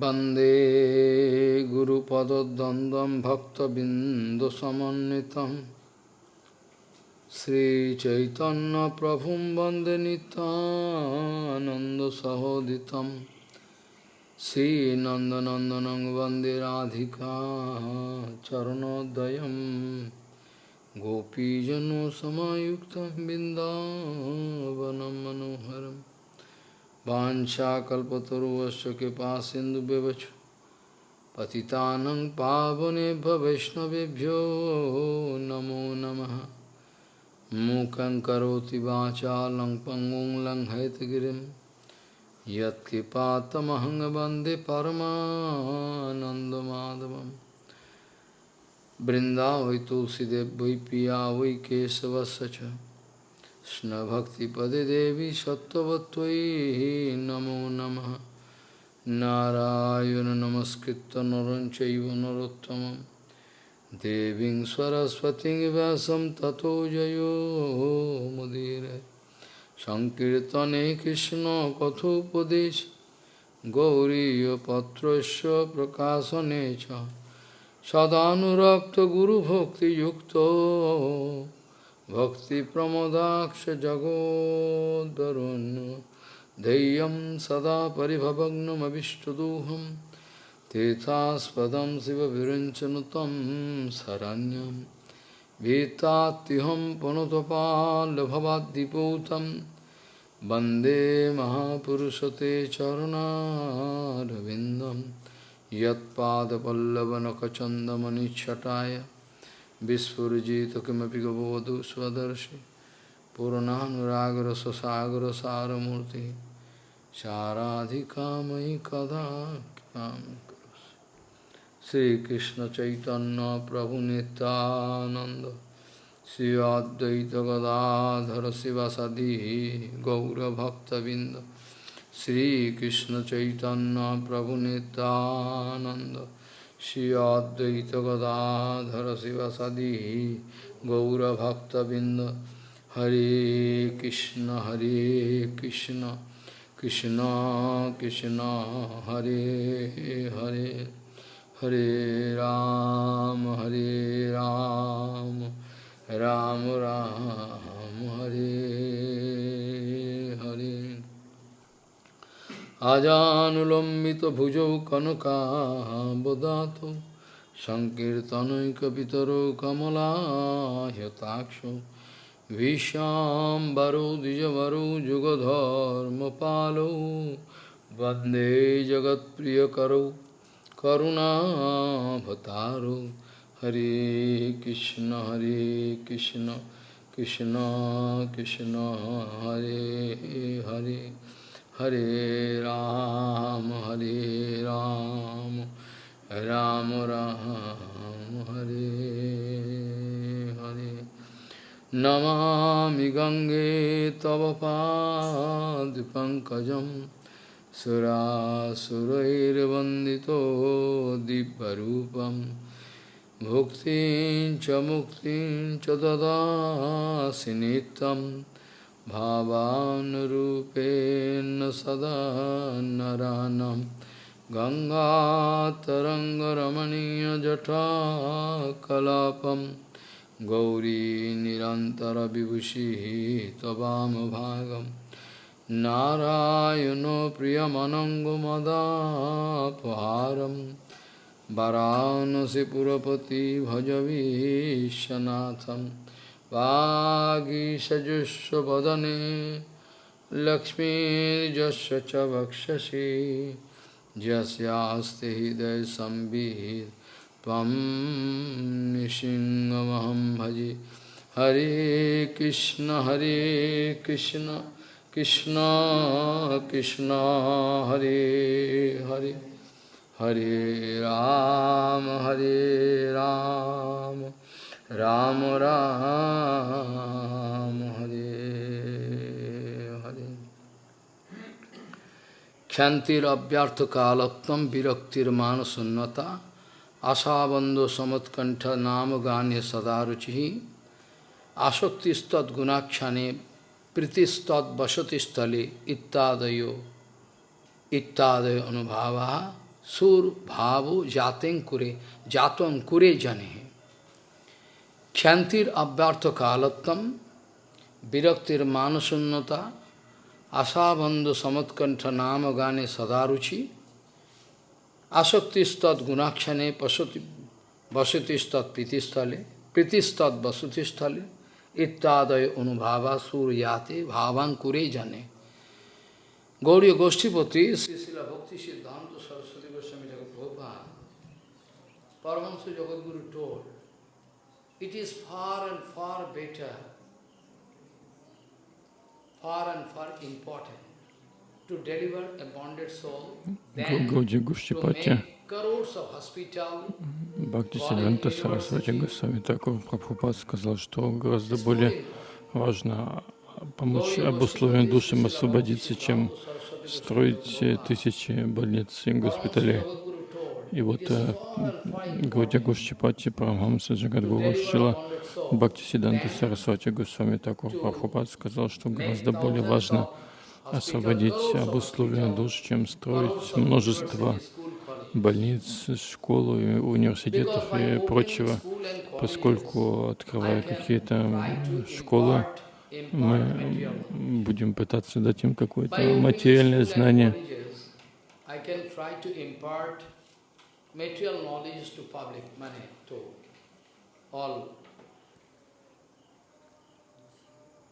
वंदे गुरुपदद्वन्द्वं भक्तबिन्दुसमन्वितं श्रीचैतन्यप्रभुं वंदे नितानन्दसहोदितं श्रीनन्दनन्दनं वंदे राधिका चरणोदयं गोपीजनसमायुक्तं बिन्दावनं मनोहरम् Vansha kalpataruvasya kipa sindu bevachu. Patitanang pavane bhavishnavibhyo namo namaha. Mukang karoti vacha lang pangong lang haitgirim. Yat kipa tamahang bande paramanandamadavam. Brinda vai tulsidev piya kesava sacha. কৃষ্ণভক্তিপদে দেবী সত্যবত্তই নমো নম। নারায়ণ নমস্কৃত নরঞ্চৈব নরোত্তম দেবীং সরস্বতী ব্যাসম ততো জয় মুদির। সংকীর্তনে কৃষ্ণ কথোপদেশ। গৌরীপত্র প্রকাশনে সদানুরক্ত গুরুভক্তিযুক্ত। Bhakti Pramodaksha Jagodarun Deyam Sada Paribhavagnam Avishtaduham Tethaspadam Siva Virinchanutam Saranyam Vetatiham Panotapal Bhavadipotam Bande Mahapurusate Charunaravindam Yat Pada Pallavanakachandamani Chataya Vispurjita kimapi gavavadu svadarshi Purananuragra sasagra saramurti Saradhikamai kadakam Sri Krishna Chaitanya Prabhu Nityananda Sri Advaita Gadadhara Sivasadi Gaura Bhakta Vinda Sri Krishna Chaitanya Prabhu Nityananda Shri Advaita Gadadhara Sivasadi Gaura Bhakta Binda Hare Krishna Hare Krishna Krishna Krishna Hare Hare Hare Ram Hare Ram Ram Ram Hare Hare আজানুলম্বিত ভুজৌ কনকাবদাত সংকীর্তনৈকপিতর কমলাহতাক্ষ ভীষ্মাম্বরো দ্বিজবরো যুগধর্মপালৌ বন্দে জগৎপ্রিয়করৌ করুণাভতারৌ হরে কৃষ্ণ হরে কৃষ্ণ কৃষ্ণ কৃষ্ণ, হরে হরে। हरे राम हरे राम राम राम, हरे हरे। नमामि गङ्गे तव पादिपङ्कजं सुरासुरैर्वन्दितो दिव्यरूपं। भुक्तिं च मुक्तिं च ददासि नित्यम्। भावानुरूपेण सदा नरानं। गङ्गातरङ्गरमणीयजटा कलापं गौरी निरन्तरविभूषिः त्ववामभागं नारायणो प्रियमनङ्गमदापहारं। वरानसिपुरपति भजवीशनाथम्। वागीषजुष्वदने लक्ष्मीर्यस्य च वक्षसि। यस्यास्ति हृदयसंवित् त्वं निसिंहमहं भजे। हरे कृष्ण हरे कृष्ण कृष्ण कृष्ण, हरे हरे। हरे राम हरे राम। রাম রাম হরে হরে ক্ষান্তির অব্যর্থ কালোত্তম বিরক্তির মানসন্নতা আশাবন্ধ সমৎকণ্ঠ নাম গানে সদা রুচি আসক্তিস্তদ্গুণাখ্যানে প্রীতিস্তদ্বসতিস্থলে ইত্যাদয় ইত্যাদয় অনুভাবা sur bhavo jaten kure, jaton kure jane. Kyantir abhyartha kalattam, viraktir manasunnata, asabandhu samatkantha nama sadaruchi, asaktistat gunakshane pasati vasati pritistale, pritistat vasati stale, ittadaya anubhava suryate bhavan kure jane. Gauriya Goshtipati, Srila Bhakti Siddhanta Saraswati Goswami Prabhupada, Paramahansa Jagadguru told, it is far and far better, far and far important to deliver a bonded soul than to make Бхакти Сиданта Сарасвати Госвами Такур Прабхупад сказал, что гораздо более важно помочь обусловленным душам освободиться, чем строить тысячи больниц и госпиталей. И вот э, Гаудя Гушчипати Парамхамса Джагадгуру Шила Бхакти Сиданта Сарасвати Госвами Такур Прабхупад сказал, что гораздо более важно освободить обусловленных душ, чем строить множество больниц, школ, университетов и прочего, поскольку, открывая какие-то школы, мы будем пытаться дать им какое-то материальное знание. Material knowledge to public, money to all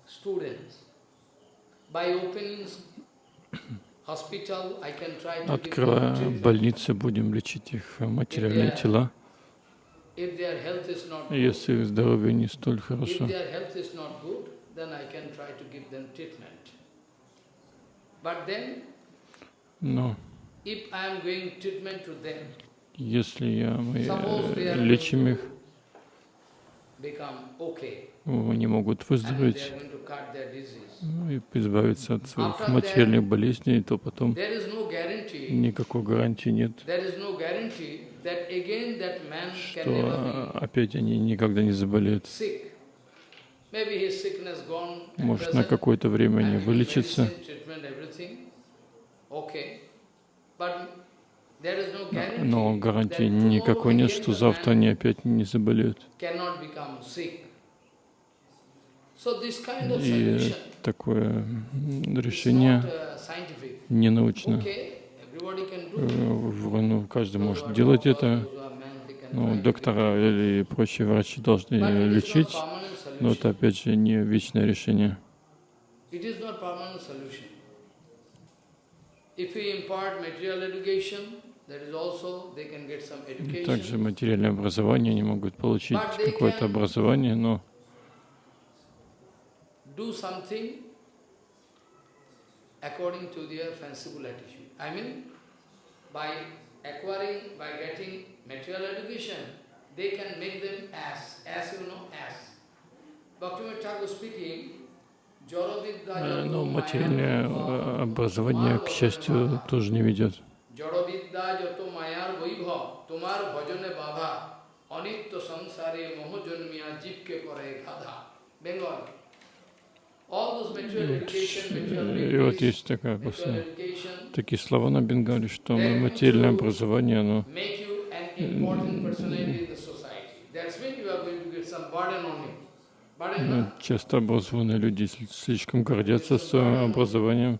students. By opening hospital, I can try to Открывая больницы, будем лечить их материальные тела. Если их здоровье не столь хорошо, но если я, мы э, лечим их, они могут выздороветь ну, и избавиться от своих материальных болезней, то потом никакой гарантии нет, что опять они никогда не заболеют. Может, на какое-то время они вылечатся, но гарантии никакой нет, что завтра они опять не заболеют. И такое решение uh, не научно. Э, Ну, каждый может делать это. Ну, доктора или прочие врачи должны лечить, но это опять же не вечное решение. If we impart material education, Также материальное образование, они могут получить какое-то образование, но Do something according to their fanciful attitude. I mean, by acquiring, by getting material education, they can make them as, as you know, as. Bhaktivinoda Thakur speaking, Jorovidya э, но материальное э, образование, к счастью, тоже не ведет. জড়বিদ্যা যত মায়ার বৈভব তোমার ভজনে বাধা অনিত্য সংসারে মোহজন্মিয়া জীবকে করে গাধা Bengal All those material education, material И вот degrees, есть такая material после education такие слова на бенгале, что материальное образование, оно make you an important personality in the society. That's when you are going to get some burden on you. Burden, ну, na? часто образованные люди сли- слишком гордятся своим образованием,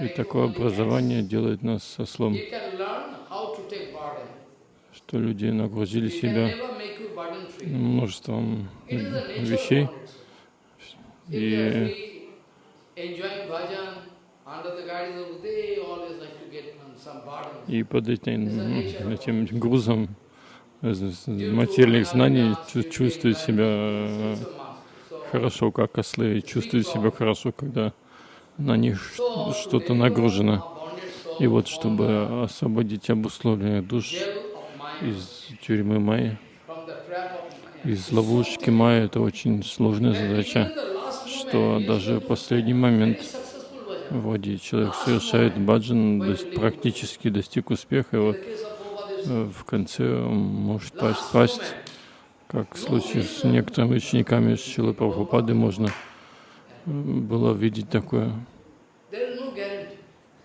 И такое образование делает нас ослом, You can learn how to take burden. что люди нагрузили себя множеством вещей, и. И под этим, этим грузом э, материальных знаний чу- чувствуют себя хорошо, как ослы, чувствуют себя хорошо, когда на них что-то нагружено. И вот, чтобы освободить обусловленных душ из тюрьмы Майи, из ловушки Майи, это очень сложная задача, что даже в последний момент вроде человек совершает баджан, практически достиг успеха, и вот э, в конце он может пасть, пасть, как в случае с некоторыми учениками Шилы Прабхупады можно э, было видеть такое.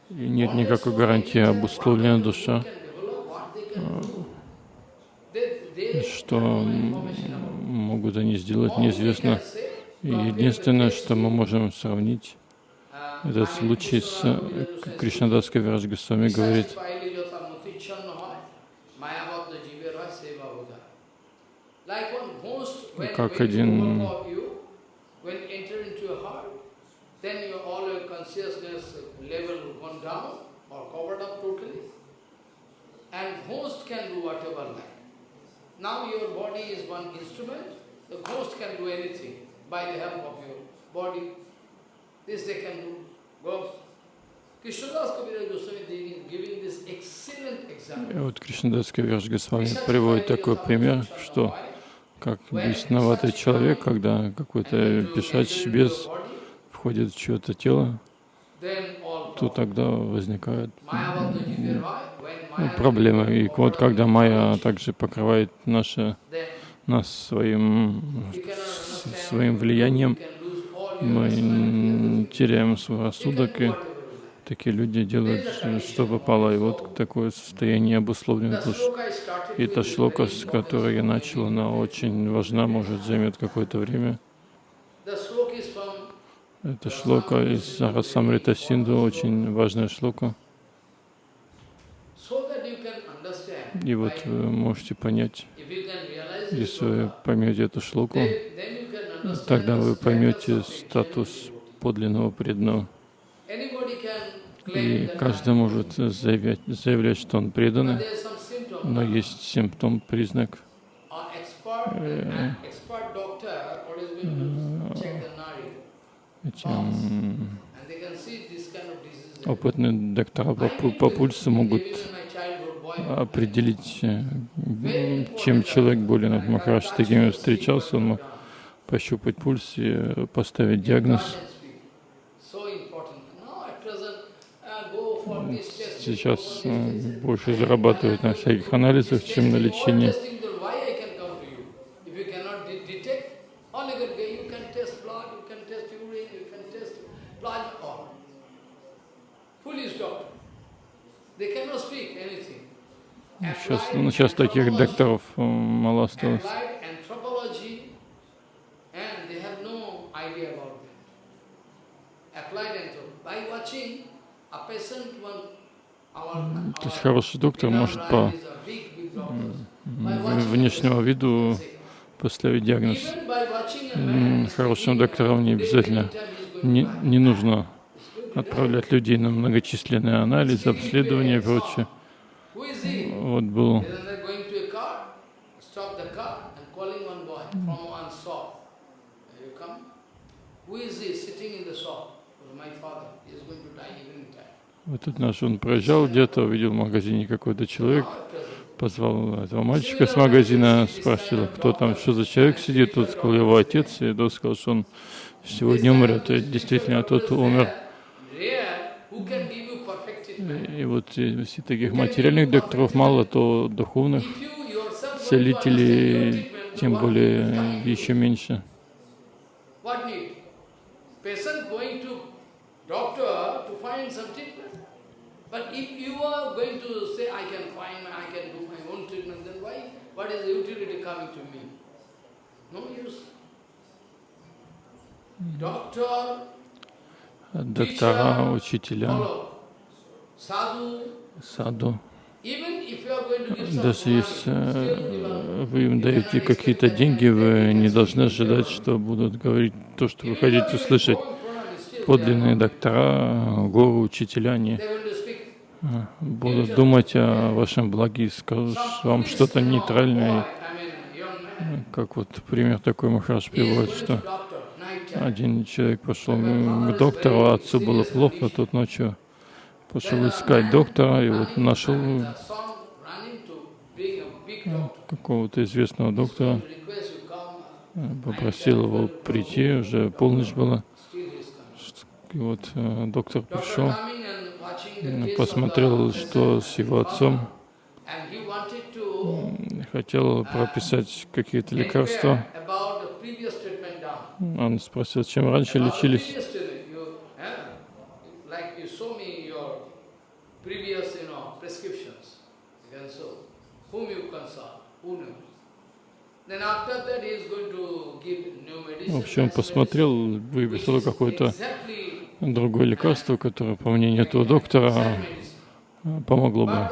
И нет никакой гарантии обусловленная душа, что могут они сделать, неизвестно. Единственное, что мы можем сравнить, этот случай с Кришнадас Кавирадж Госвами говорит, как один then your all your consciousness level gone down or covered up totally. And ghost can do whatever like. Now your body is one instrument, the ghost can do anything by the help of your body. This they can do. Ghost. И вот Кришнадас Кавираж Госвами приводит такой пример, что как бесноватый человек, когда какой-то пешач без входит в чье-то тело, то тогда возникают проблемы. И вот когда майя также покрывает наше, нас своим, своим влиянием, мы теряем свой рассудок, и такие люди делают, что попало. И вот такое состояние обусловленных душ. И та шлока, с которой я начал, она очень важна, может, займет какое-то время. Это шлока из Расамрита Синду, очень важная шлока. И вот вы можете понять, если вы поймете эту шлоку, тогда вы поймете статус подлинного преданного. И каждый может заявлять, заявлять, что он преданный, но есть симптом, признак. Э, эти опытные доктора по, по пульсу могут определить, э, чем человек болен. Вот Махарадж с такими встречался, он мог пощупать пульс и поставить диагноз. Сейчас э, больше зарабатывают на всяких анализах, чем на лечении. Сейчас, ну, сейчас таких докторов э, мало осталось. То есть хороший доктор может по внешнему виду поставить диагноз. Хорошим докторам не обязательно, не, не нужно отправлять людей на многочисленные анализы, обследования и прочее. Вот был вот тут наш, он проезжал где-то, увидел в магазине какой-то человек, позвал этого мальчика с магазина, спросил, кто там, что за человек сидит, тот сказал, его отец, и тот сказал, что он сегодня умрет. И действительно, тот умер. И вот если таких материальных докторов мало, то духовных целителей тем более еще меньше. But if you are going to say, I can find, I can do my own treatment, then why? What is the utility coming to me? No use. Doctor, доктора, учителя, саду. Даже если э, вы им даете какие-то деньги, вы не должны ожидать, что будут говорить то, что вы хотите услышать. Подлинные доктора, гору, учителя, они будут думать о вашем благе и скажут вам что-то нейтральное. Как вот пример такой Махарадж приводит, что один человек пошел к доктору, а отцу было плохо, тот ночью пошел искать доктора и вот нашел какого-то известного доктора, попросил его прийти, уже полночь была. И вот э, доктор пришел, посмотрел, что с его отцом, хотел прописать какие-то лекарства. Он спросил, чем раньше лечились. В общем, посмотрел, выписал Exactly другое лекарство, которое, по мнению этого доктора, помогло бы.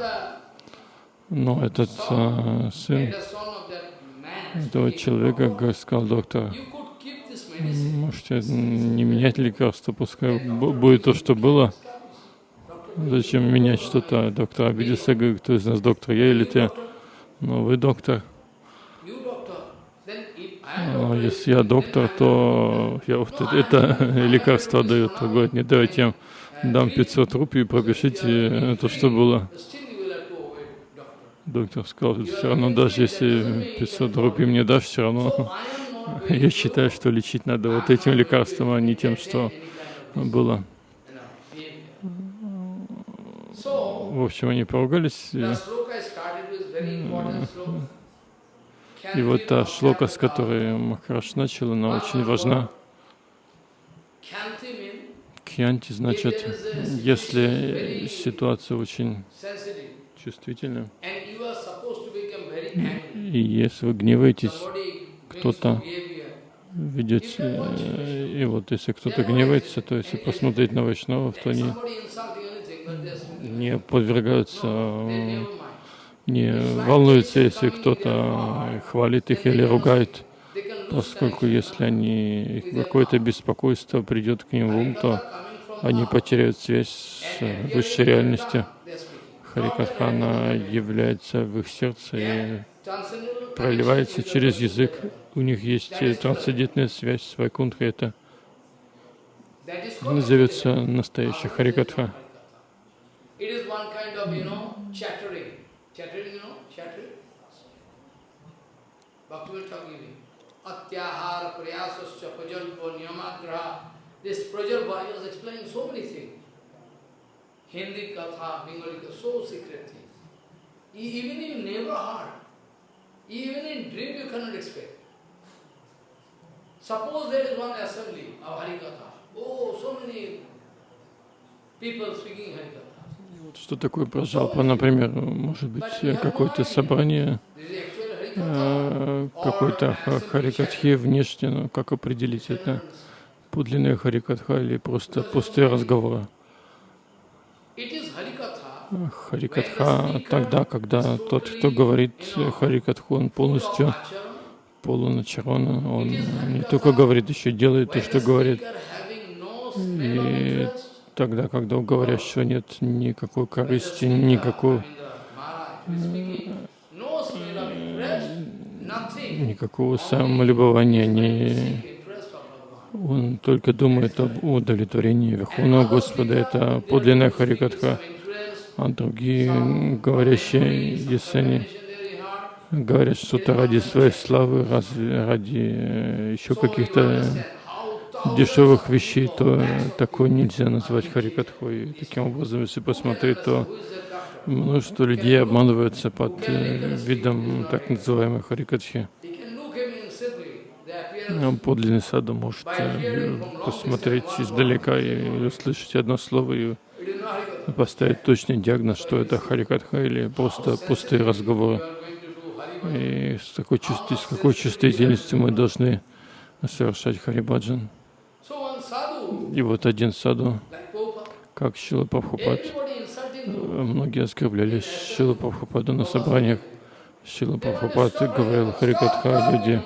Но этот э, сын этого человека "Oh, г- сказал доктор, можете не менять лекарство, пускай бу- будет то, что было. Зачем менять что-то? Доктор обиделся, говорит, кто из нас доктор, я или ты? Ну, вы доктор. You doctor. Then if I am Ну, doctor, если я доктор, то я вот это, лекарство даю. То говорит, не давайте я дам 500 рупий, пропишите то, что было. Доктор сказал, все равно, даже если 500 рупий мне дашь, все равно я считаю, что лечить надо вот этим лекарством, а не тем, что было. В общем, они поругались. И вот та шлока, с которой Махараш начал, она очень важна. Кьянти значит, если ситуация очень angry. и если вы гневаетесь, кто-то э, и вот если кто-то гневается, то если посмотреть на вайшнавов, то они не подвергаются, не волнуются, если кто-то хвалит их или ругает, поскольку если они какое-то беспокойство придет к ним в ум, то они потеряют связь с высшей реальностью. they're speaking. Харикатха, она является в их сердце и проливается через язык. У них есть трансцендентная связь с Вайкунтхой. Это назовется настоящая Харикатха. Chattering, you know, chattering. Bhaktivinoda giving. Atyahara prayasascha prajalpa niyamagraha. This prajalpa, he was explaining so many things. Hindi katha, Bengali katha, so secret things. E- Even you never heard. Even in dream you cannot expect. Suppose there is one assembly of Harikatha. Oh, so many people speaking Harikatha. Что такое прожалпа? Например, может быть, э, какое-то собрание э, какой-то ха- харикатхи внешне, ну, как определить это? Подлинная харикатха или просто пустые разговоры? Harikatha. Харикатха тогда, когда тот, кто говорит э, харикатху, он полностью полон ачарона, он не только говорит, еще делает то, что говорит. И. тогда, когда у говорящего нет никакой корысти, никакой, никакого самолюбования, Bhagavan. он только думает об удовлетворении Верховного Господа. Это подлинная Харикатха. А другие говорящие, если они говорят что-то ради своей славы, ради э, еще каких-то дешевых вещей, то э, такое нельзя назвать Харикатхой. Таким образом, если посмотреть, то множество людей обманываются под э, видом так называемой Харикатхи. Ну, Подлинный саду может э, посмотреть издалека и услышать одно слово и поставить точный диагноз, что это Харикатха или просто пустые разговоры. И с такой, чувств- с какой чувствительностью мы должны совершать Харибаджан. И вот один саду, как Шила Прабхупад, многие оскорбляли Шила Прабхупаду на собраниях. Шила Прабхупад говорил Харикатха, люди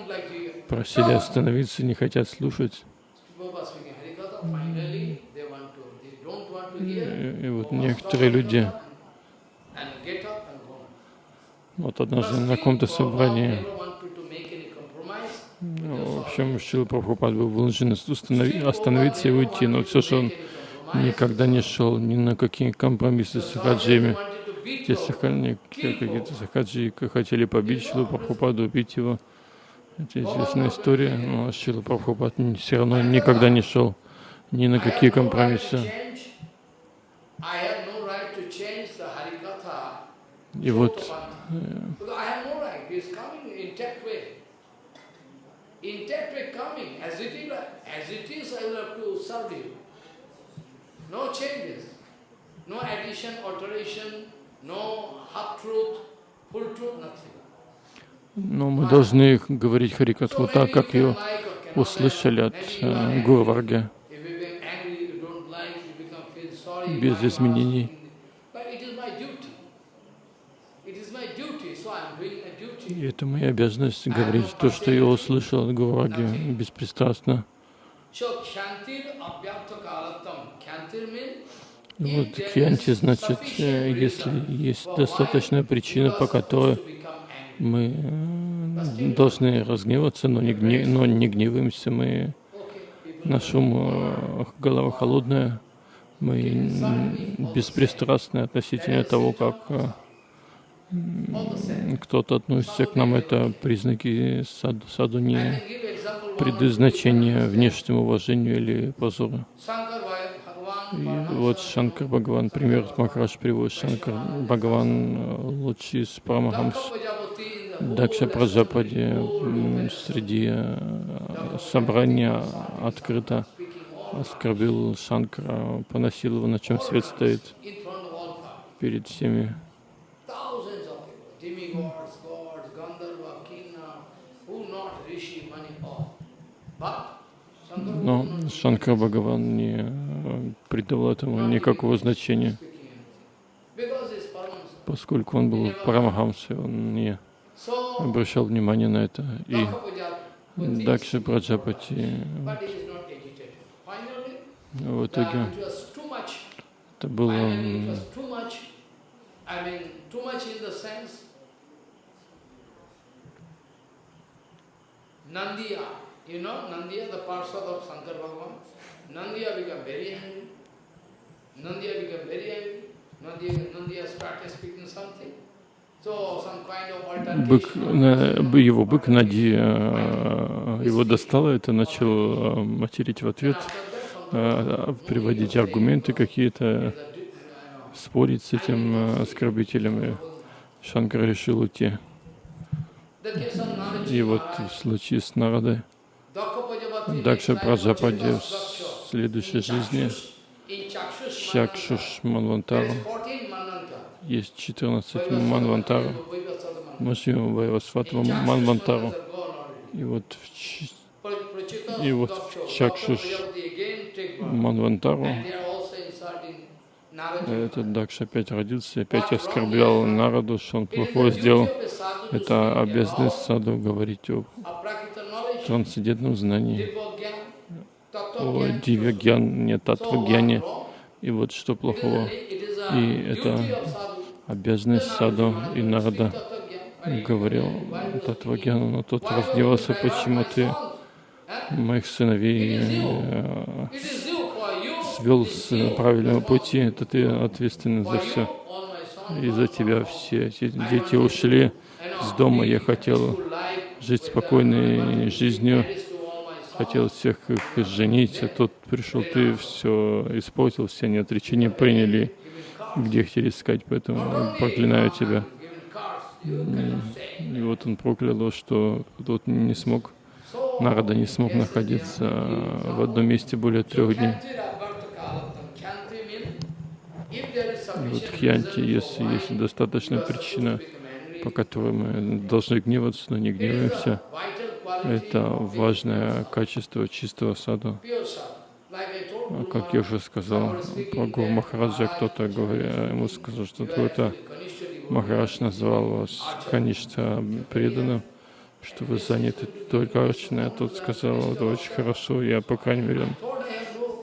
просили остановиться, не хотят слушать. И, и вот некоторые люди, вот однажды на каком-то собрании, Общем, Шила Прабхупад был вынужден остановиться и уйти, но все же он никогда не шел ни на какие компромиссы с beat Те сахани- какие-то сахаджи хотели побить Шилу Прабхупаду, убить его. Это известная история, но Шила Прабхупад все равно никогда не шел ни на какие компромиссы. I have intact way. Coming. As it is, as it is, I will have to serve you. No changes. No addition, alteration, no half truth, full truth, nothing. Но мы должны говорить Харикатху так, как ее услышали от э, like. Гуру Варги, If you become angry, you don't like, you become feel sorry. без why am I изменений. asking? But it is my duty. It is my duty, so I am doing my duty. И это моя обязанность говорить то, что я услышал от Гуру Варги, беспристрастно. И вот кьянти значит, э, если есть достаточная причина, по которой мы э, должны разгневаться, но не, гне, но не гневаемся, мы, наш ум, э, голова холодная, мы беспристрастны относительно того, как кто-то относится к нам, это признаки саду, саду не предназначения внешнему уважению или позору. И вот Шанкар. Бхагаван, пример Махараш приводит, Шанкар Бхагаван э, лучший из Парамахамс, Дакша Праджапади среди э, собрания открыто оскорбил Шанкара, поносил его, на чем свет стоит перед всеми. Thousands of people, demigods, gods, Gandharva, Kinna, who not Rishi, Mani, all. But Shankara Но Шанкар Бхагаван не э, придавал этому никакого значения, поскольку он был Парамахамсой, он не обращал внимания на это. И Дакши Праджапати. Finally, в итоге это было Finally, it м, was too much. I mean, too much in the sense, Nandiya, you know, Nandiya, the parsad of Shankar Bhagavan. Nandiya became very angry. Nandiya became very angry. Nandiya, Nandiya started speaking something. Бык, его бык Нади э, его достало, это начал э, материть в ответ, э, приводить аргументы какие-то, спорить с этим э, оскорбителем. И Шанкар решил уйти. The case of Naraji И вот в случае с Prajapati Дакша Праджапади в "Chakshush, следующей жизни, Чакшуш Манвантару, is 14 Manvanta. есть 14 Манвантару, в Вайвасватва Манвантару. И вот в И вот в Чакшуш Манвантару этот Дакш опять родился, опять оскорблял народу, что он плохое сделал. Это обязанность саду говорить о трансцендентном знании, о дивьягьян, не татвагьяне. И вот что плохого. И это обязанность саду и народа. говорил татвагьяну, но тот разгневался, почему ты моих сыновей э, свел с правильного пути, это ты ответственен за все. Из-за тебя все дети ушли с дома. Я хотел жить спокойной жизнью, хотел всех их женить, а тут пришел ты, все испортил, все они отречения приняли, где хотели искать, поэтому проклинаю тебя. И вот он проклял что тот не смог, Нарада не смог находиться в одном месте более трех дней. И вот Хьянти, если есть достаточная причина, по которой мы должны гневаться, но не гневаемся, это важное качество чистого саду. А Как я уже сказал про Гуру Махараджа, кто-то говоря, ему сказал, что кто-то Махарадж назвал вас Каништа преданным, что вы заняты только Арчиной, а тот сказал, это очень хорошо, я, по крайней мере,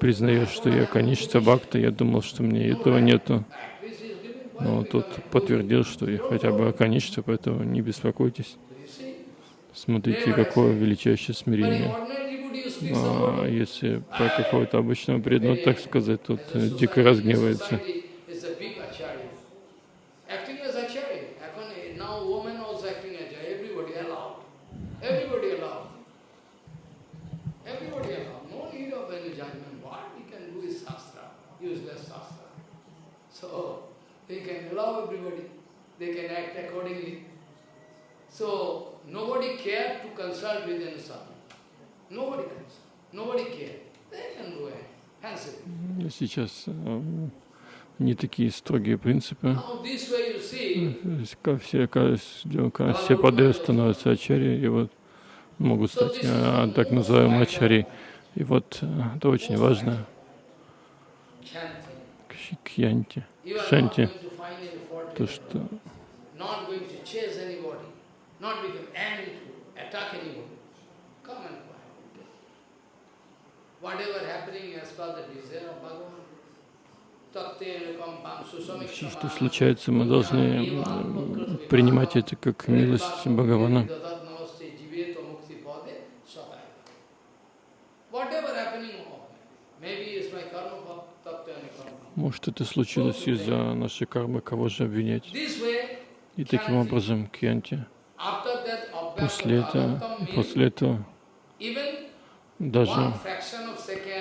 признаю, что я Каништа Бхакта, я думал, что мне этого нету. Но тот подтвердил, что я хотя бы Каништа, поэтому не беспокойтесь. Смотрите, какое величайшее смирение. А если про какого-то обычного преданного, так сказать, тот дико разгневается. They can act accordingly. So nobody cared to consult with Swami. Nobody consult. Nobody cared. They can go ahead. Сейчас э, не такие строгие принципы. Все, все пады становятся ачари, и вот могут стать э, так называемые ачари. И вот э, это очень важно. Кьянти, шанти, то, что not going to chase anybody, not become angry to attack anybody. Come and quiet. Whatever happening as per the desire of Bhagavan. Что случается, мы должны принимать это как милость Бхагавана. Может, это случилось из-за нашей кармы, кого же обвинять? И таким образом, Кьянти, после этого, после этого даже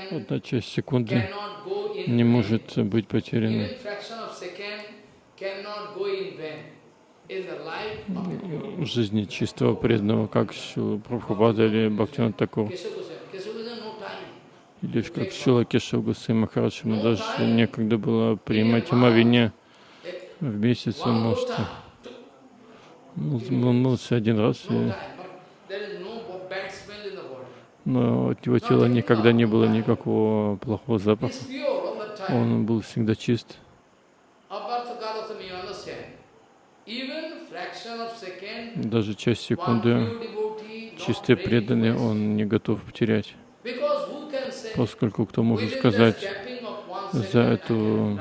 одна часть секунды не может быть потеряна. В жизни чистого преданного, как Прабхупада или Бхактивинод Такур, или как Шила Кешав Гусей Махарадж, ему даже некогда было принимать омовение в месяц, он может time. мол- он молился один раз, и, но от его тела никогда не было никакого плохого запаха. Он был всегда чист. Даже часть секунды преданный waste. он не готов потерять, поскольку кто может сказать, за эту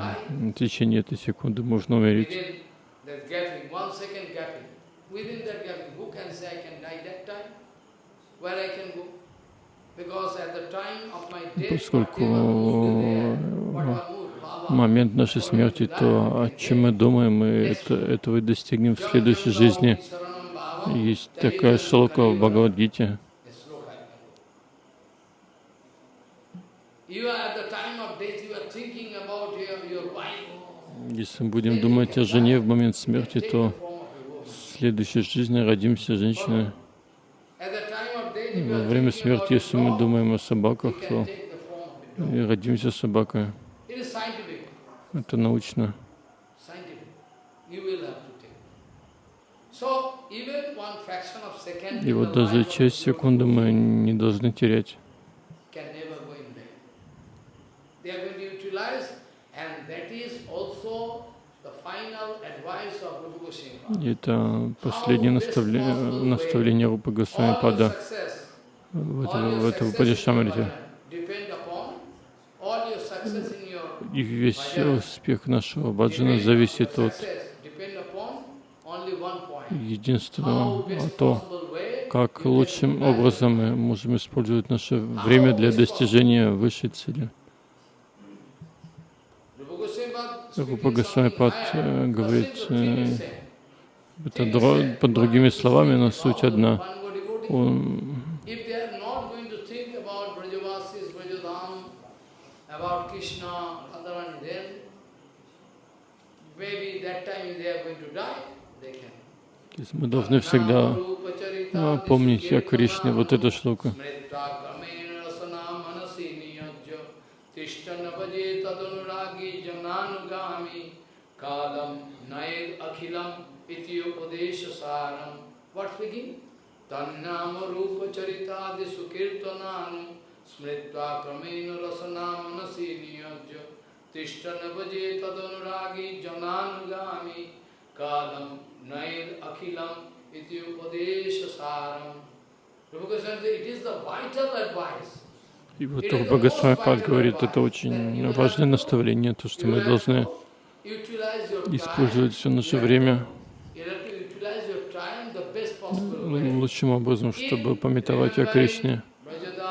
течение этой секунды можно умереть. Within that gapping, who can say I can die that time? Where I can go? Because at the time of my death, Поскольку момент нашей смерти, то о чем мы думаем, мы это, этого и достигнем в следующей жизни. Есть такая шлока в Бхагавадгите. Если мы будем думать о жене в момент смерти, то the form of a woman. в следующей жизни родимся you Во время смерти, если мы думаем о собаках, то и родимся собакой. Это научно. И вот даже часть секунды мы не должны терять. Это последнее наставление, наставление Рупы Госвами Пада. в, это, в этом Падишамрите. И весь успех нашего баджана зависит от единственного, а то, как лучшим образом мы можем использовать наше время для достижения высшей цели. Rupa Goswami Pad Рупа speaking Госвами something Пад higher, э, but говорит э, это под другими словами, но суть одна. Он, мы должны всегда а, помнить о Кришне, вот эта штука. Iti upadesha saram. What speaking? Tannama rupa charitadi sukirtananu smritva kramena rasana manasi niyajya tishtana vaje tadunuragi jananugami kalam naed akhilam iti upadesha saram. Rupa Goswami said, it is the vital advice. И вот Рупа Госвами Пад говорит, это очень важное наставление, то, что мы должны использовать все наше время You have to utilize your time the best possible way. Лучшим образом, чтобы пометовать о Кришне,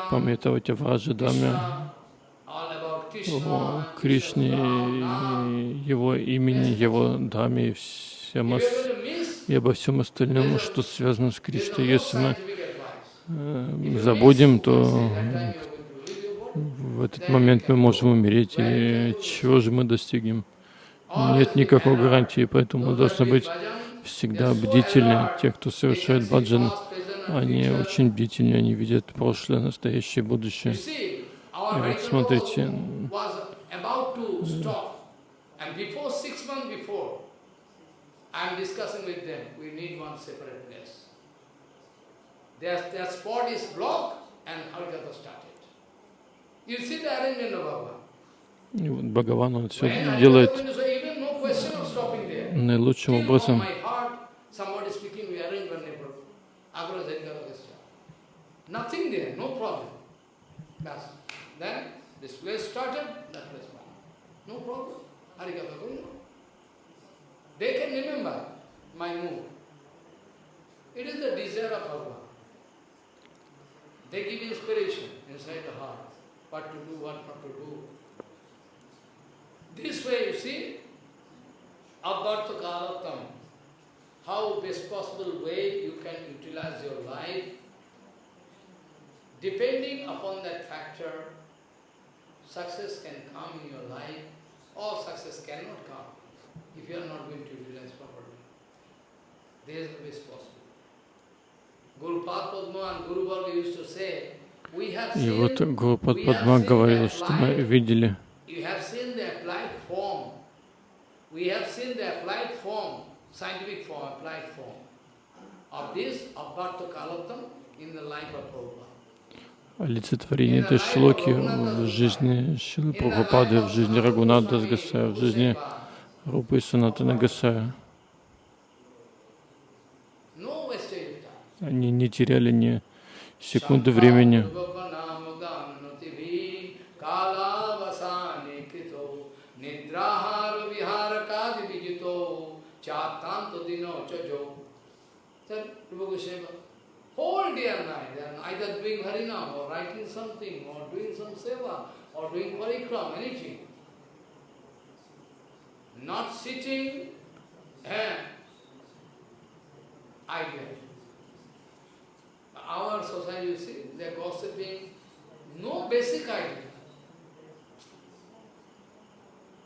пометовать о Враджадаме, о Кришне, Его имени, Его Даме и, всем, ос- и обо всем остальном, что связано с Кришной. Если мы э, забудем, то в этот момент мы можем умереть, и чего же мы достигнем? Нет никакой гарантии, поэтому мы должны быть всегда бдительны. Те, кто совершает баджан, они очень бдительны, они видят прошлое, настоящее, будущее. И вот смотрите. Their, their spot is blocked and Harikatha started. You see the arrangement of Bhagavan. и вот Бхагаван, он все делает going to Nothing there, no problem. That's, then this place started, that place went. No problem. Harikatha going. They can remember my move. It is the desire of Bhagavan. They give inspiration inside the heart, what to do, what not to do. This way, you see, Abhartha Kalatam, how best possible way you can utilize your life, depending upon that factor, success can come in your life, or success cannot come if you are not going to utilize properly. There is the best possible. Guru Padma and Guru Varga used to say, we have И seen, вот Гурупад we have Падма seen говорил, the что мы applied видели You have seen the applied form. We have seen the applied form, scientific form, applied form of this, of Bharta Kalatam in the life of Prabhupada. Олицетворение этой шлоки в жизни Шилы Прабхупады, в жизни Рагунада Гасая, в жизни Рупы и Санатана Гасая. Они не теряли ни секунды времени. Chatanto dino chajo. Then Rupa Goswami, whole day and night, they are either doing harinam or writing something or doing some seva or doing parikram, anything. Not sitting eh, and idle. Our society, you see, they are gossiping, no basic idea.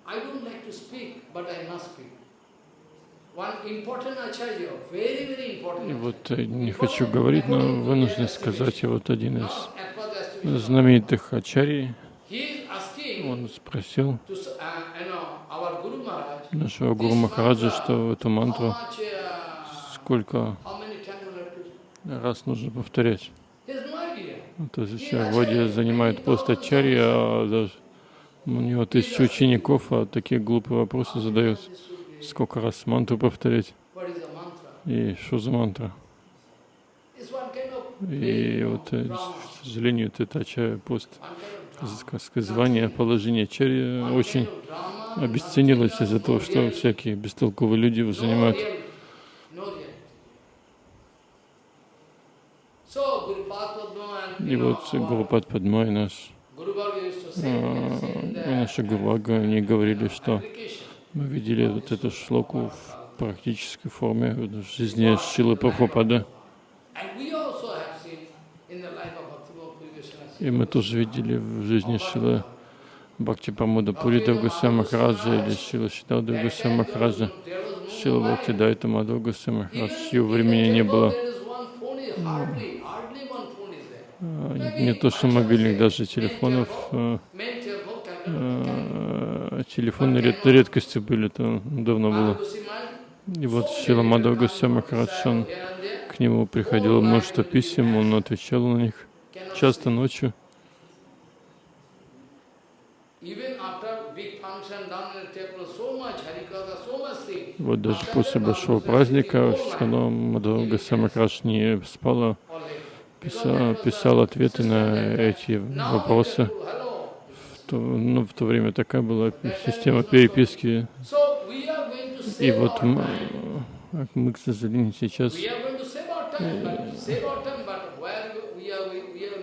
I don't like to speak, but I must speak. Вот э, не хочу говорить, но вынужден сказать, и вот один из знаменитых ачарий, он спросил uh, нашего Гуру Махараджа, что эту мантру uh, сколько раз нужно повторять. То есть Влади занимает пост ачарьи, а даже у него тысячи учеников, а такие глупые вопросы задает. Сколько раз мантру повторять? И что за мантра? И вот, э, к сожалению, ачарья пост, звание, положение ачарьи One очень обесценилось из-за того, что всякие бестолковые люди его занимают. И вот Гурупад Падма и наш, а, наши Гурвага, они говорили, что. Мы видели вот эту шлоку в практической форме в жизни Шилы Goswami И мы тоже видели в жизни Шилы Бхакти Прамода Пурида Гусей Махараджа или Шила Шидалда Гусей Махараджа, Шила Бхакти Дайта Мадхава Гусей Махарадж, чьего времени не было. А, Не то что мобильных, даже телефонов. а, а, Телефоны ред- редкостью были, то давно было. И вот Шила Мадхава Гусей Махарадж, он, к нему приходило множество писем, он отвечал на них часто ночью. Вот даже после большого праздника, когда Мадхава Махарадж не спала, писал, писал ответы на эти вопросы. То, ну, в то время такая была система переписки. И вот а мы, к сожалению, сейчас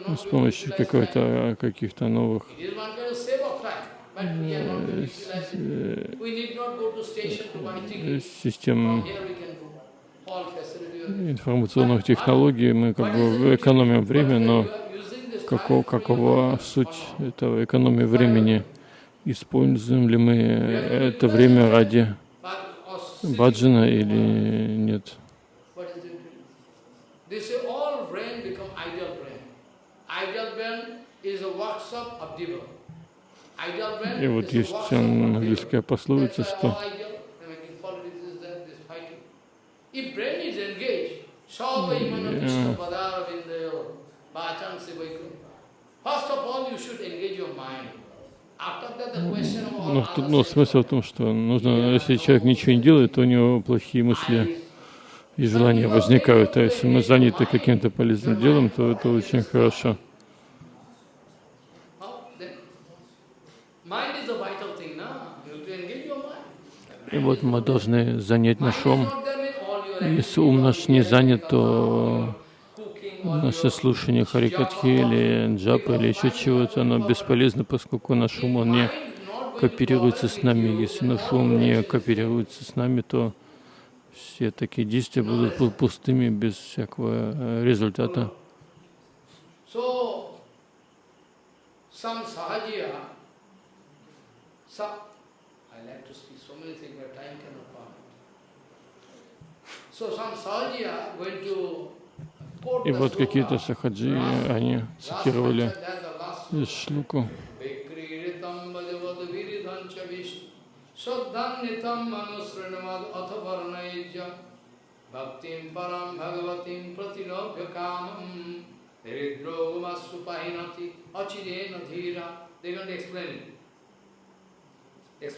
ну, с помощью какой-то каких-то новых э, э, систем информационных технологий мы как бы экономим время, но какого, какова суть этого экономии времени? Используем ли мы это время ради баджана или нет? И вот есть английская пословица, что. If brain is engaged, Ну, other ну, смысл в том, что нужно, если человек ничего не делает, то у него плохие мысли и желания возникают. А если мы заняты каким-то полезным делом, то это очень хорошо. И вот мы должны занять наш ум. Если ум наш не занят, то наше слушание харикатхи или джапа или еще чего-то, оно бесполезно, поскольку наш ум, он не кооперируется с нами. Если наш ум не кооперируется с нами, то все такие действия будут пу- пустыми, без всякого э, результата. So, some sahajiya, going to И вот какие-то сахаджи, они цитировали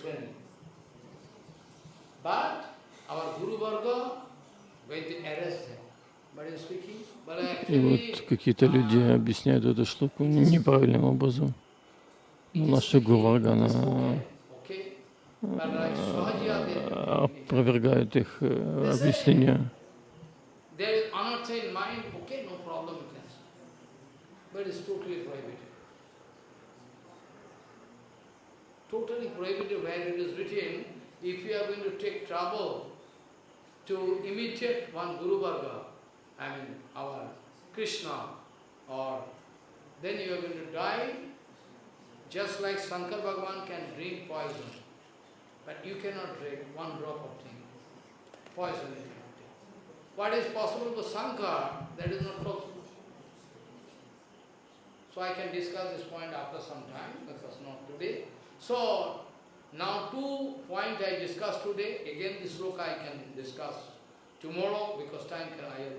it. But our Guru Varga going to arrest them. И вот какие-то люди объясняют эту шлуку неправильным образом. Ну, наша they- опровергает их э, объяснения. Totally prohibited. Where it is written, if you are going to take trouble to imitate one Guru Varga, I mean our Krishna, or then you are going to die, just like Shankar Bhagavan can drink poison. But you cannot drink one drop of thing. Poison you cannot take. What is possible for Shankar, that is not possible. So I can discuss this point after some time, because not today. So, now two points I discussed today, again this sloka I can discuss tomorrow, because time can, I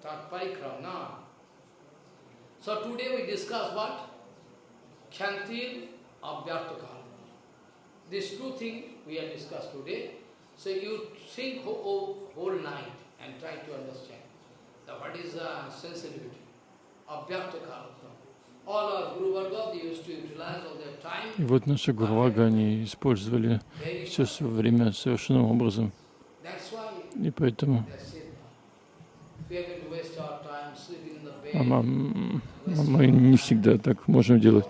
start parikram now. So today we discuss what? Kyantir Abhyartakala. These two things we have discussed today. So you think whole, whole, night and try to understand that what is the sensitivity. Abhyartakala. All our Guru Varga, they used to utilize all their time. И вот наши Гурвага, они использовали все свое время совершенным образом. И поэтому а, а мы не всегда так можем делать.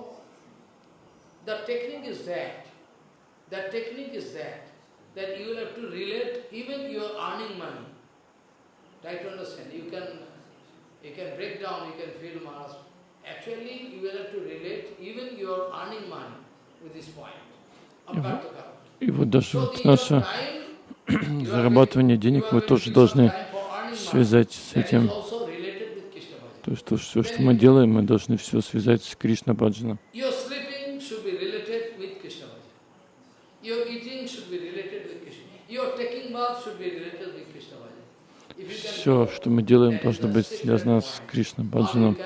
И вот даже вот in зарабатывание денег going тоже должны связать с этим. То есть то, все, что мы делаем, мы должны все связать с Кришна Баджаном. Can Все, что мы делаем, должно быть связано с. Кришна Баджаном.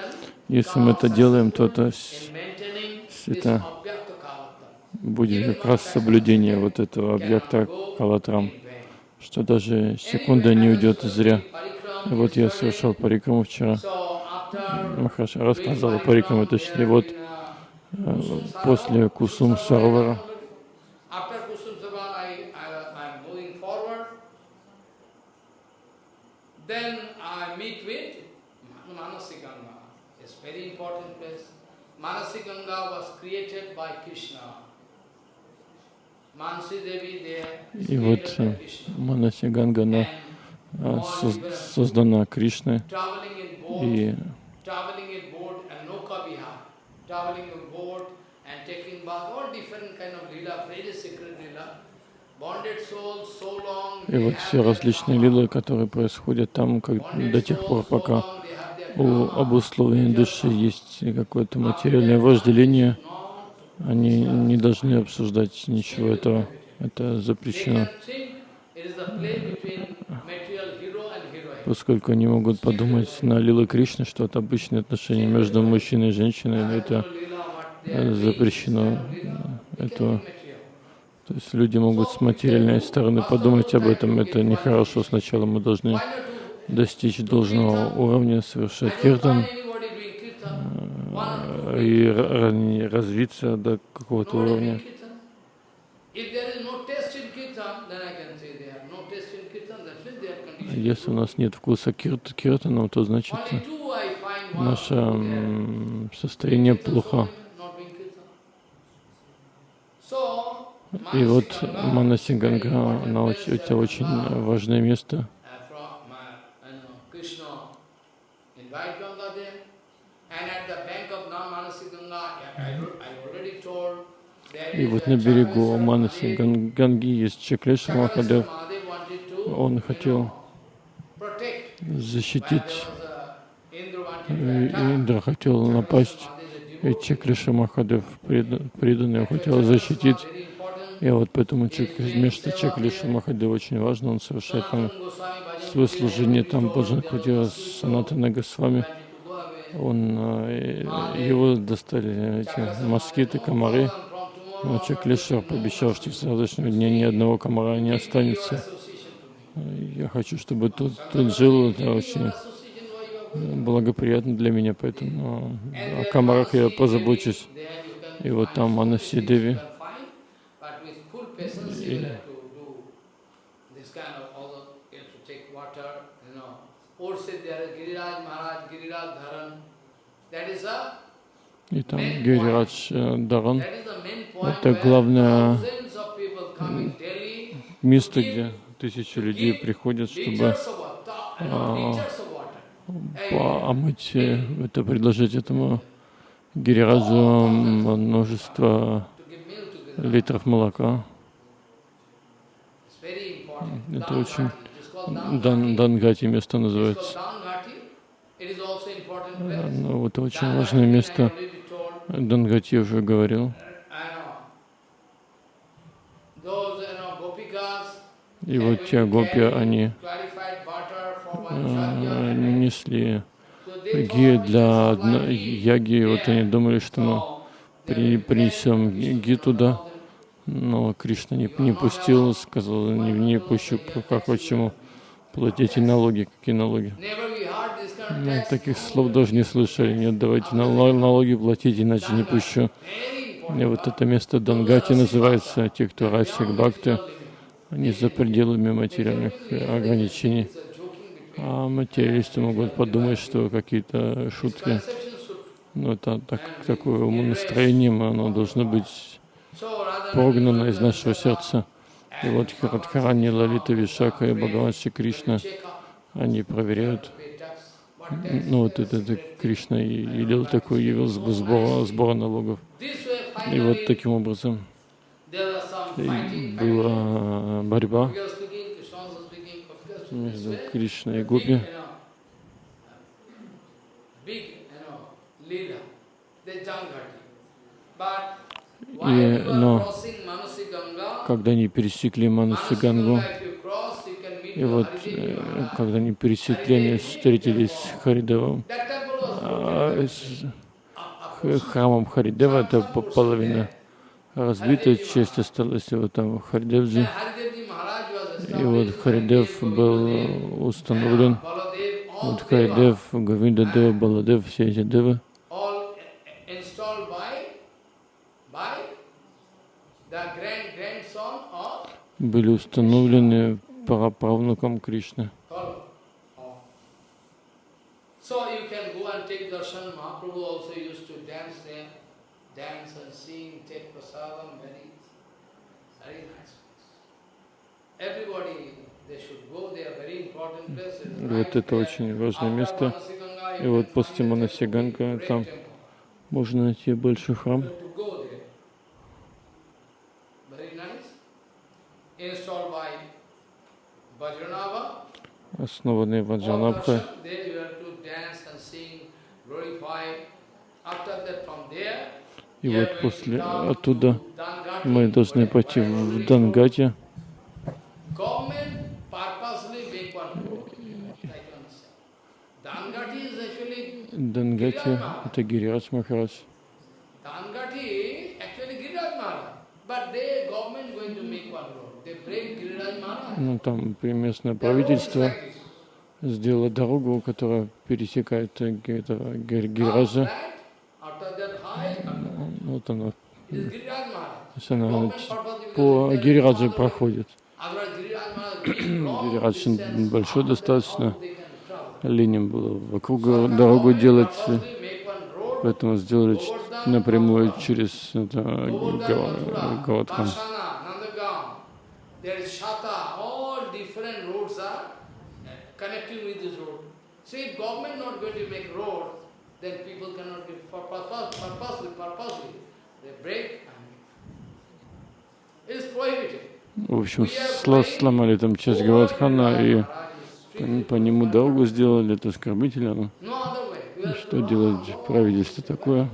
Если мы это делаем, то это это будет как раз соблюдение вот этого объекта Калатрам, что даже секунда не уйдет зря. И вот я совершал парикраму вчера. Махараша рассказал о парикраме, точнее, вот э, после Кусум Сарвара, After Kusum Savan, I, I, I'm moving forward. Then I meet with Manasi Ganga. It's very important place. Manasi Ganga was created by Krishna. Manasi Devi there is и вот э. Манаси Ганга, она э, создана Кришной, и И вот все различные лилы, которые происходят там как, до тех пор, пока у обусловленной души есть какое-то материальное вожделение, они не должны обсуждать ничего этого. Это запрещено, поскольку они могут подумать на Лила Кришны, что это обычные отношения между мужчиной и женщиной, но это э, запрещено be material. То есть люди могут с материальной стороны подумать об этом, это нехорошо. Сначала мы должны достичь должного уровня, совершать киртан, find anybody doing kirtan. One or two э, и ра- ра- развиться до какого-то уровня. Если у нас нет вкуса кирт- то значит наше состояние плохо. И вот Manasi Манаси Ganga is very Ганга, important она это uh, очень uh, важное место. uh, from, uh, you know, Krishna invite Ganga there. And at the bank of Nam Manasi Ganga, yeah, I, wrote- I already told, there И вот на берегу Манаси. Ган- Ганги есть Чаклеша Махадев. Он хотел защитить, э, Индра хотел напасть, и. Чаклеша Махадев, предан- преданный, хотел защитить. И вот поэтому место Чаклеша Махадева очень важно, он совершает там свое служение, там Баджан mosquito Санатана Госвами. Он, э, его достали эти москиты, комары. Но Чаклешвар пообещал, что с завтрашнего дня ни одного комара не останется. Я хочу, чтобы тут, тут жил, это очень благоприятно для меня, поэтому о комарах я позабочусь. И вот там Манаси Деви, И- и там Гирирадж э, Даран, Это главное место, где тысячи людей приходят, чтобы а, омыть, э, это предложить этому Гирираджу множество литров молока. Это очень Дан, Дангати место называется. Э, Ну, это очень важное место. Дангати уже говорил. И вот те гопи, они э, несли ги для одной яги, вот они думали, что мы при, принесем ги туда, но Кришна не, не пустил, сказал, не, не пущу, как почему платите налоги, какие налоги. Мы таких слов даже не слышали, нет, давайте нал- налоги платить, иначе не пущу. И вот это место Дангати называется, те, кто расик бхакты, они за пределами материальных э, ограничений. А материалисты могут подумать, что какие-то шутки, ну это так, такое умонастроением, оно должно быть прогнано из нашего сердца. И вот Радхарани, Лалита, Вишака и Бхагаван Кришна, они проверяют, ну вот это, это Кришна и велел такой, явил сб- сбора, сбора налогов. И вот таким образом и была борьба между Кришной и Гопи. И, но когда они пересекли Манаси Гангу, и вот э, когда они пересекли, они встретились с Харидевом. А, с х- храмом Харидева, это по- половина разбита, часть осталась, вот там Харидевджи. И вот Харидев был установлен, вот Харидев, Говинда Дева, Баладев, все эти девы, были установлены праправнуком Кришны. Dance вот это очень важное место. И вот после Манасиганга там можно найти большой храм. Основанный. After that, from there, И вот после оттуда мы должны пойти в actually Дангати — это Гирирадж Махарадж. Ну, там местное правительство сделало дорогу, которая пересекает э, ч- purposely по way. проходит. Гирирадж большой достаточно. Линем было вокруг дорогу делать, э, поэтому сделали напрямую через это, Га- Гаутхан. Varsana, Nandagaon, there is Shata, all different roads are uh, connecting with this road. So if government not going to make road, then people cannot for purpose, purposely, purposely, В общем, сломали там часть Гаутхана и по, по нему дорогу сделали, это оскорбительно. To Что делать правительство такое?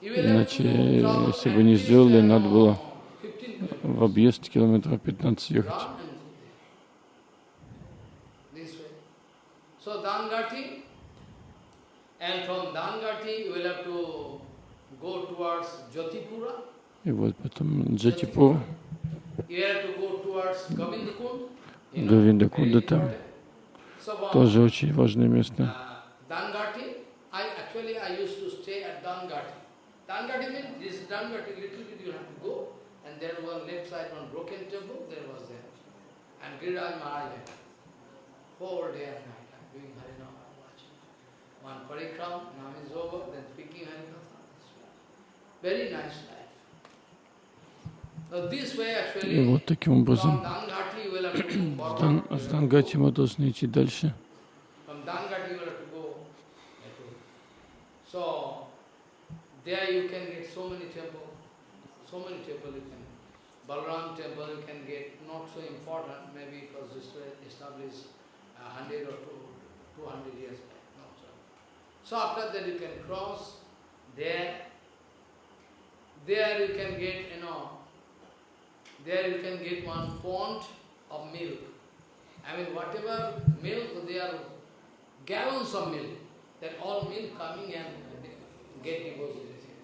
Иначе, если бы не сделали, надо было 15 kilometers. в объезд километров 15 ехать. И вот потом Джатипур, Говиндакунда там, тоже очень важное место. uh. And Giriraj Maharaj, whole day and night, И вот таким образом с Дангати мы должны идти дальше. Balaram temple you can get, not so important, maybe because this was established a hundred or two, two hundred years back. Not so. so after that you can cross there. There you can get, you know, there you can get one pond of milk. I mean, whatever milk, they are gallons of milk. That all milk coming and get deposited here.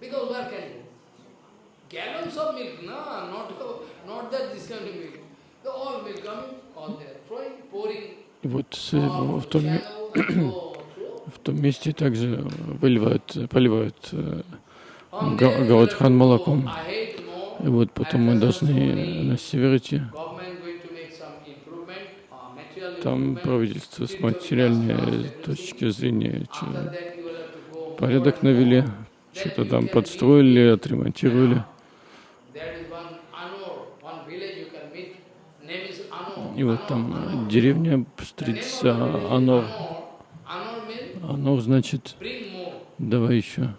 Because where can you? Gallons of milk, no, not, not that this kind of milk. The all milk coming, all there, throwing, pouring, И вот с- all в том, Том месте также выливают, поливают э, From Га- there you Гаутхан have to молоком. И вот потом мы должны на север идти. Government going to make some improvement, uh, material Там правительство с материальной точки зрения порядок навели, что-то там подстроили, отремонтировали. И вот там деревня встретится Анор. Анор значит давай еще.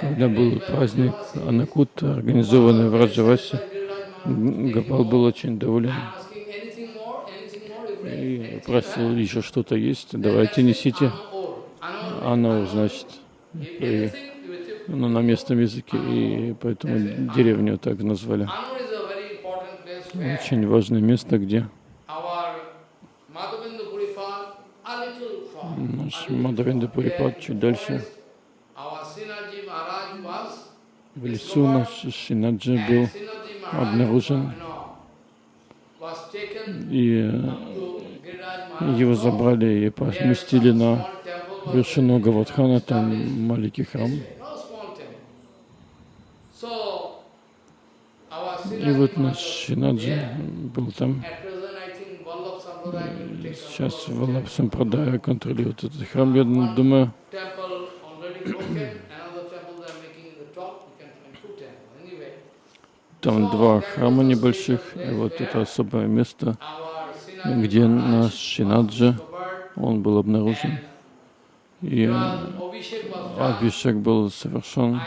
Когда был праздник Anakут, организованный в Раджавасе, Гапал был очень доволен и просил еще что-то есть, давайте несите. Anur. значит, If и, anything, you will take- ну, на местном языке, и поэтому деревню так назвали. Очень важное место, где our Madhavendra Puripal, a little far. Наш Мадавенда Пурипад чуть дальше. В лесу наш Шинаджи and был обнаружен. и э, его забрали и поместили на вершину Гаватхана, там маленький храм. И вот наш there. был там. At present, I think Vallabh Sampradaya will take Сейчас Валаб Сампрадая контролирует этот храм, я думаю. Там два храма небольших, и вот это особое место, где наш discovered он был обнаружен. И э. Абишек был совершен.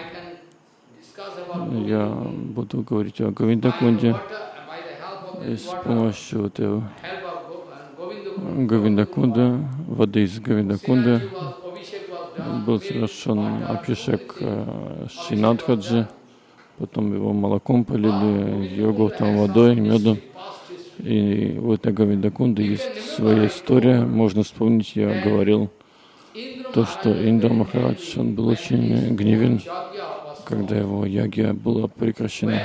Я буду говорить о Говиндакунде и с помощью вот этого help of Go- and Гавиндакунда, воды из done. был совершен Абхишек э, Шинадхаджи, потом его молоком полили, йогуртом, водой, медом. И вот на Гавиндакунде есть своя история. Можно вспомнить, я говорил, то, что Индра Махарадж, он был очень гневен, когда его ягия была прекращена.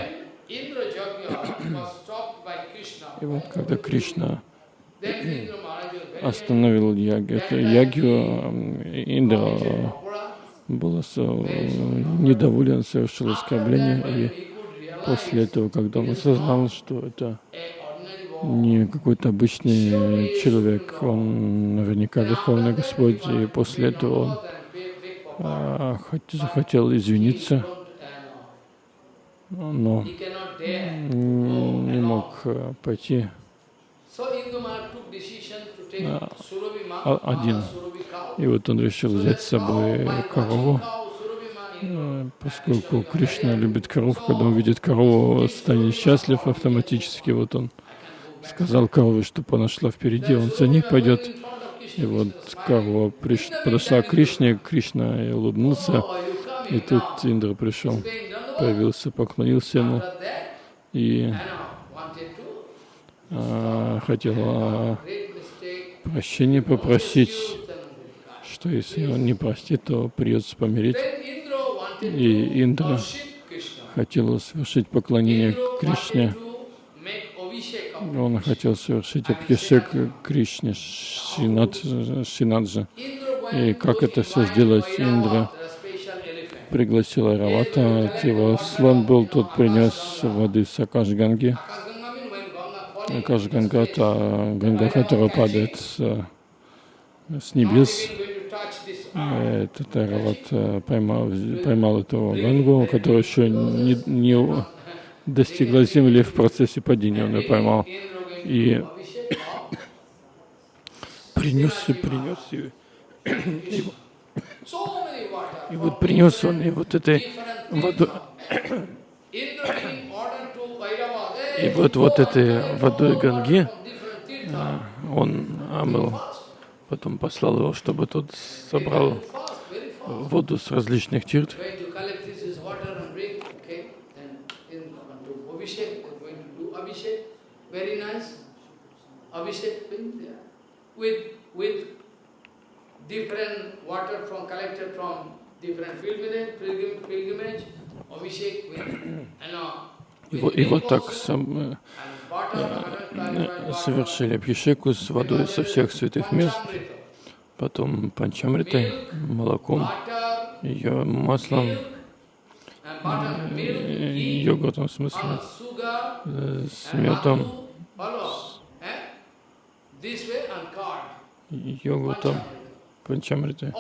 И вот когда Кришна остановил это ягию, м, Индра был недоволен, совершил оскорбление, и после этого, когда он осознал, что это не какой-то обычный человек, он наверняка Верховный Господь, и после этого он а, хот- захотел извиниться, но не мог э, пойти один. Surabhi cow. И вот он решил взять с собой корову, Indra. э, поскольку Кришна любит коров, когда он видит корову, станет счастлив автоматически. Вот он сказал корове, чтобы она шла впереди, он за ней пойдет. И вот корова приш... подошла к Кришне, Кришна и улыбнулся, и тут. Индра пришел, появился, поклонился ему и а, хотел а. Прощения попросить, что если он не простит, то придется wanted И Индра хотел совершить поклонение Кришне. Он хотел совершить Абхишек Кришне Шинад, Шинаджа. И как это все сделать, Индра the special elephant. пригласил Айравата, от его слон был, тот принес воды с Акашганги. Falling, Акашганга — это Ганга, которая падает с, с небес. Этот Айрават э, поймал, поймал эту Гангу, которая еще не, не достигла земли в процессе падения, он ее поймал. И принес, принес ее. water. И вот принес он и вот этой different и "Hey, вот, вот этой водой Ганги он омыл. Потом послал его, чтобы тот собрал воду с различных тирт. And very nice. Abhishek thing there. With with different water from collected from different pilgrimage, pilgrim, pilgrimage, Abhishek with you know И вот, так сам, э, э, совершили Абхишеку с водой со всех святых мест, потом панчамритой, молоком, ее маслом, э, йогуртом в смысле, uh, э, с медом, eh? Curd. йогуртом, панчамритой.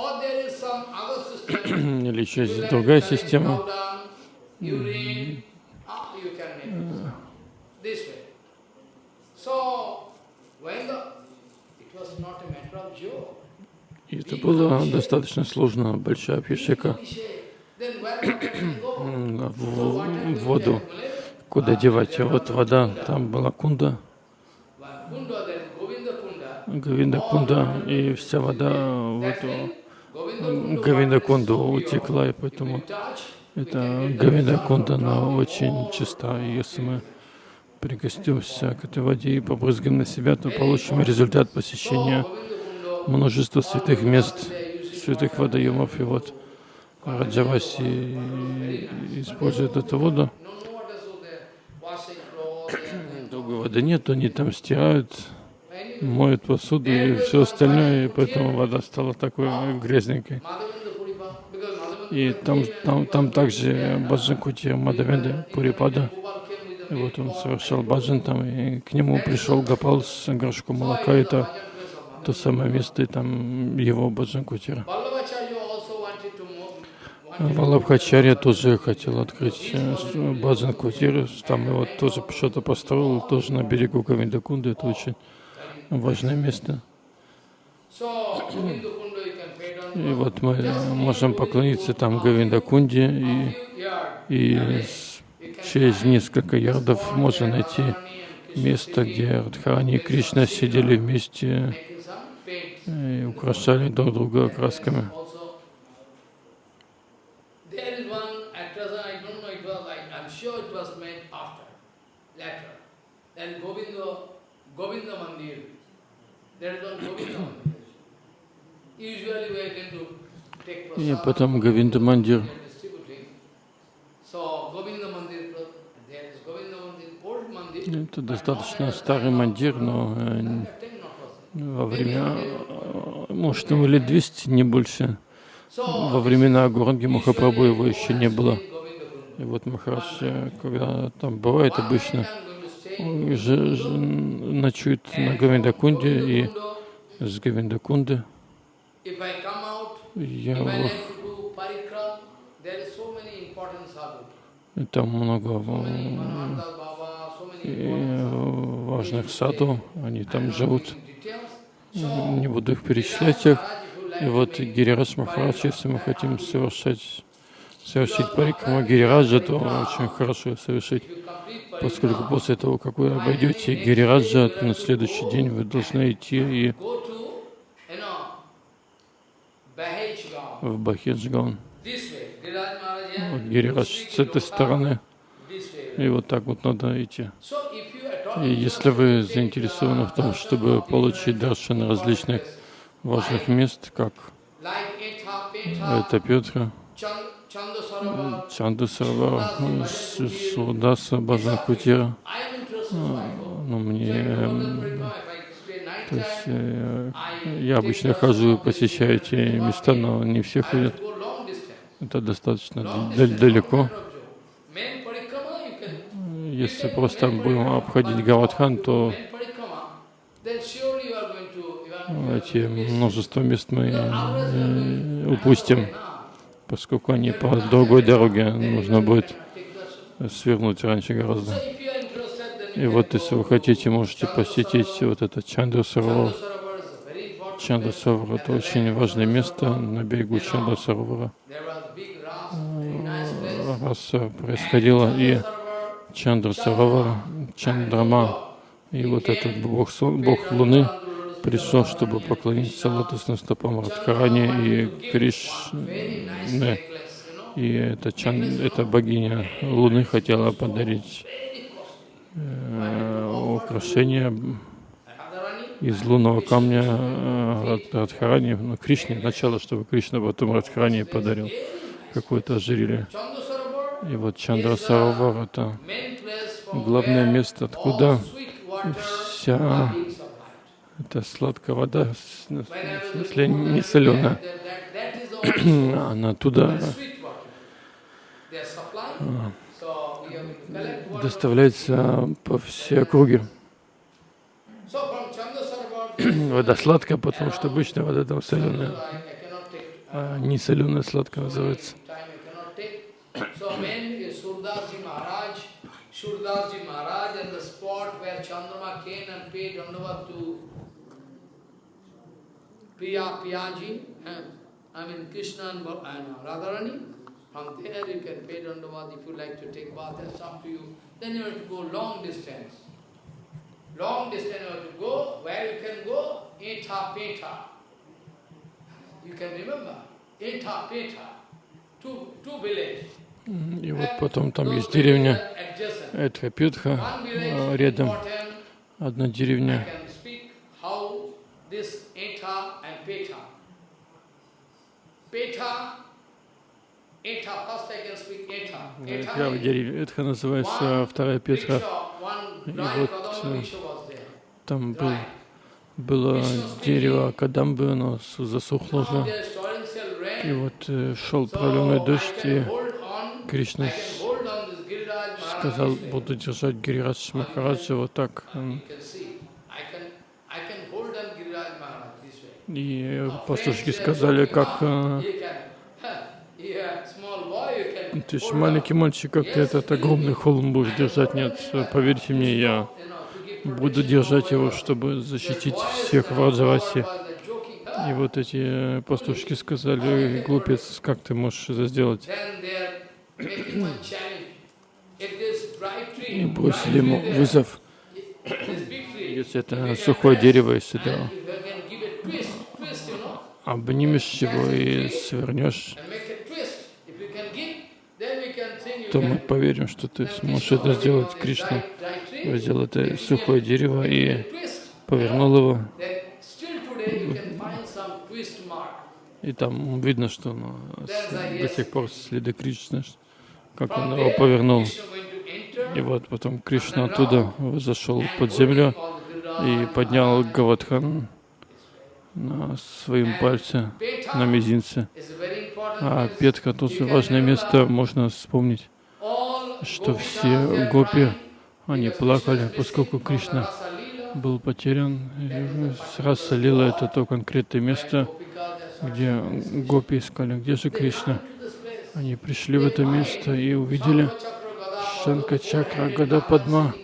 Или еще есть другая система. И это было достаточно сложно, большая м, в, воду. Куда девать? Вот вода, там была кунда. Говинда кунда, и вся вода в эту Говинда кунду утекла, и поэтому эта Говинда кунда, она очень чиста, и если мы прикоснемся к этой воде и побрызгаем на себя, то получим результат посещения множества святых мест, святых водоемов, и вот Раджаваси использует эту воду. Другой воды нет, они там стирают, моют посуду и все остальное, и поэтому вода стала такой грязненькой. И там, там, там также Баджанкути Мадавенда Пурипада. И вот он совершал баджан там, и к нему пришел Гапал с горшком молока. Это то самое место, и там его move, wanted Валабхачарья тоже хотел открыть э, баджан кутиру, там его тоже что-то построил, тоже на берегу Говиндакунды, это очень важное место. И вот мы можем поклониться там Говиндакунде, и, и через несколько ярдов можно найти место, где Радхарани и Кришна сидели вместе paints. и украшали друг друга красками. There is one Govinda Mandir. И потом Говинда Мандир. Это достаточно старый мандир, но э, во время, э, может, ему лет 200, не больше. Во времена Гуранги Махапрабху его еще не было. И вот Махарадж, э, когда там бывает обычно, ночует на Говиндакунде и с Говиндакунды If I come out, я и там много важных саду, они там живут. Не буду их перечислять их. И вот Гирирадж Махарадж, если мы хотим совершать, совершить парикраму Гирираджа, то очень хорошо совершить, поскольку после того, как вы обойдете Гирираджа, на следующий день вы должны идти и go to, you know, Bahej Gaon, в Maharaj, Вот Гирирадж с этой стороны, и вот так вот надо идти. И если вы заинтересованы в том, чтобы получить даршаны различных важных мест, как это Петра, Чанду Сарвар, Судаса, Баджан my ну, мне, Golden эм, Parikram, if I stay night то есть, э, я обычно хожу посещаю эти места, но не все ходят. Это достаточно далеко. Если просто будем обходить Гаватхан, то эти множество мест мы э, упустим, поскольку они по другой дороге нужно будет свернуть раньше гораздо. So if you are interested, then И вот если вы хотите, можете посетить вот это Чандру Саровар. Chandra Sarovar is a very important Чандра place. Саровар это очень важное место на берегу Чандра Саровара. There was big ras, very nice place. Раз э, происходило и Sarovar, Чандра Саровара, Чандрама, и вот этот бог, бог Луны пришел, чтобы поклониться лотосным стопам Радхарани и Кришне. И эта, Чан, эта богиня Луны хотела подарить э, украшение из лунного камня э, Рад- Радхарани, ну, Кришне, сначала, чтобы Кришна потом Радхарани подарил какое-то ожерелье. И вот Чандра Саровар — это главное место, откуда вся эта сладкая вода, in не соленая, она оттуда доставляется по всей округе. Вода сладкая, потому что обычная вода там соленая. А не соленая сладкая называется. Piyaji, eh, I mean Krishna and Radharani, from there you can pay Dandavat if you like to take bath, that's up to you. Then you have to go long distance. Long distance you have to go, where you can go, Eta Peta. You can remember, Eta Peta, two, two villages. И вот потом там есть деревня village рядом одна деревня. can Первая is деревня Этха называется, а вторая Петра. И вот, э. Там был, было дерево Кадамбы, оно засохло уже. torrential И вот э, шел проливной дождь, и Кришна сказал, буду держать Гирирадж Махараджа вот так. You М, can see, ты ж hold маленький мальчик, как ты этот огромный холм будешь держать. Нет, поверьте мне, я буду держать его, чтобы защитить всех в Раджавасе. И вот эти пастушки сказали, глупец, как ты можешь это сделать? И бросили ему вызов. Если это сухое дерево, если ты обнимешь его и свернешь, and make a twist, if you can give, then we can think you то мы поверим, что ты сможешь это сделать. Кришна взял это сухое дерево и повернул его, и там видно, что с- до сих пор следы Кришны, как он его повернул. И вот потом Кришна оттуда зашел под землю и поднял Гаватхан на своем пальце, на мизинце. А. Петка тоже важное место, можно вспомнить, что все гопи, они плакали, поскольку Кришна был потерян. Раса Лила — это то конкретное место, где гопи искали, где же Кришна. Они пришли в это место и увидели Шанка Чакра Гада Падма,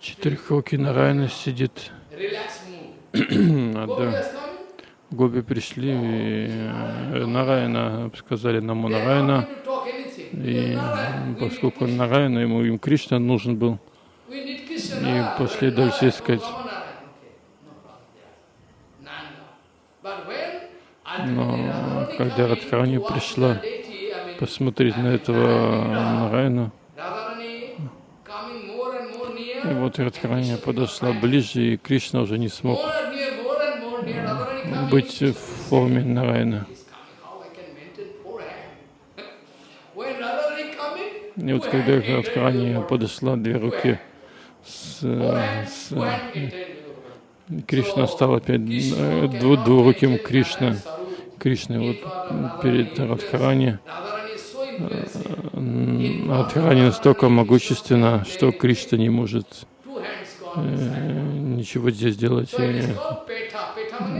четырехрукий Нарайна сидит. А, да. Гопи пришли, и Нарайна сказали not Нарайна, и поскольку. Нарайна, ему им Кришна нужен был, И Narayana, дальше oh, искать. Но когда Радхарани пришла посмотреть на этого more и вот Радхарани подошла ближе, и Кришна уже не смог быть в форме Нарайна. He's coming, how I can maintain four hands? When Radharani coming, И вот когда Радхарани подошла, две руки с, с Кришна стал опять э, дву- двуруким Кришна. Кришна вот перед Радхарани. М, Радхарани настолько могущественна, что Кришна не может э, ничего здесь делать. И,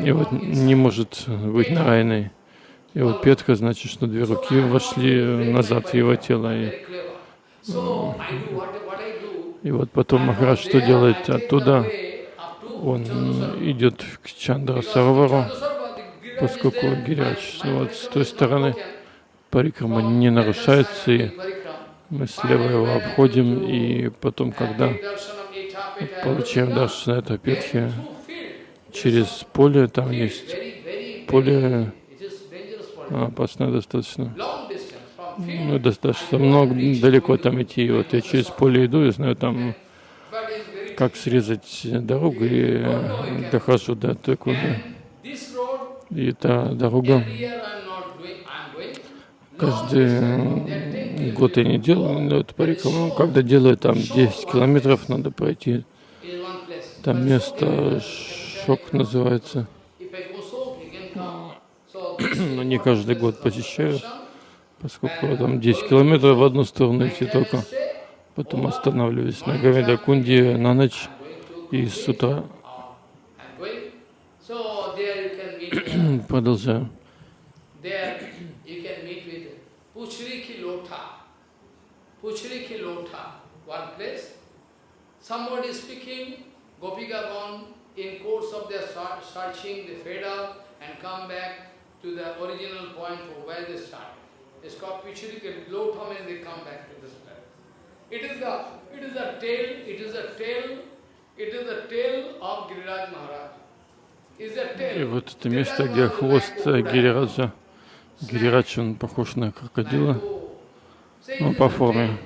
и вот не может быть Нарайной. И вот Петха значит, что две руки вошли назад в его тело. И, и вот потом Махарадж что делает? Оттуда он идет к Чандра Саровару, поскольку Гиряч ну вот с той стороны парикрама не нарушается, и мы слева его обходим, и потом, когда получаем даршана это Петхи, через поле, там есть поле опасное достаточно. Ну, достаточно много, далеко там идти. Вот я через поле иду и знаю там, как срезать дорогу, и э, дохожу до такой. И эта дорога каждый э, год я не делаю, но это париком. Ну, когда делаю там 10 километров, надо пройти. Там место Шок называется. Но не каждый год посещаю, поскольку там 10 километров в одну сторону идти только. Потом останавливаюсь на Гавидакунде на ночь и с утра place. Somebody speaking, Gopikagon, in course of their searching, they fade out and come back to the original point from where they started. It's called Puchriki Lotha and they come back to this place. It is the it is a tale, it is a tale, it is a tale of Giriraj Maharaj. И вот это место, где хвост э, Гирираджа. Гирирадж, он похож на крокодила, ну, по форме.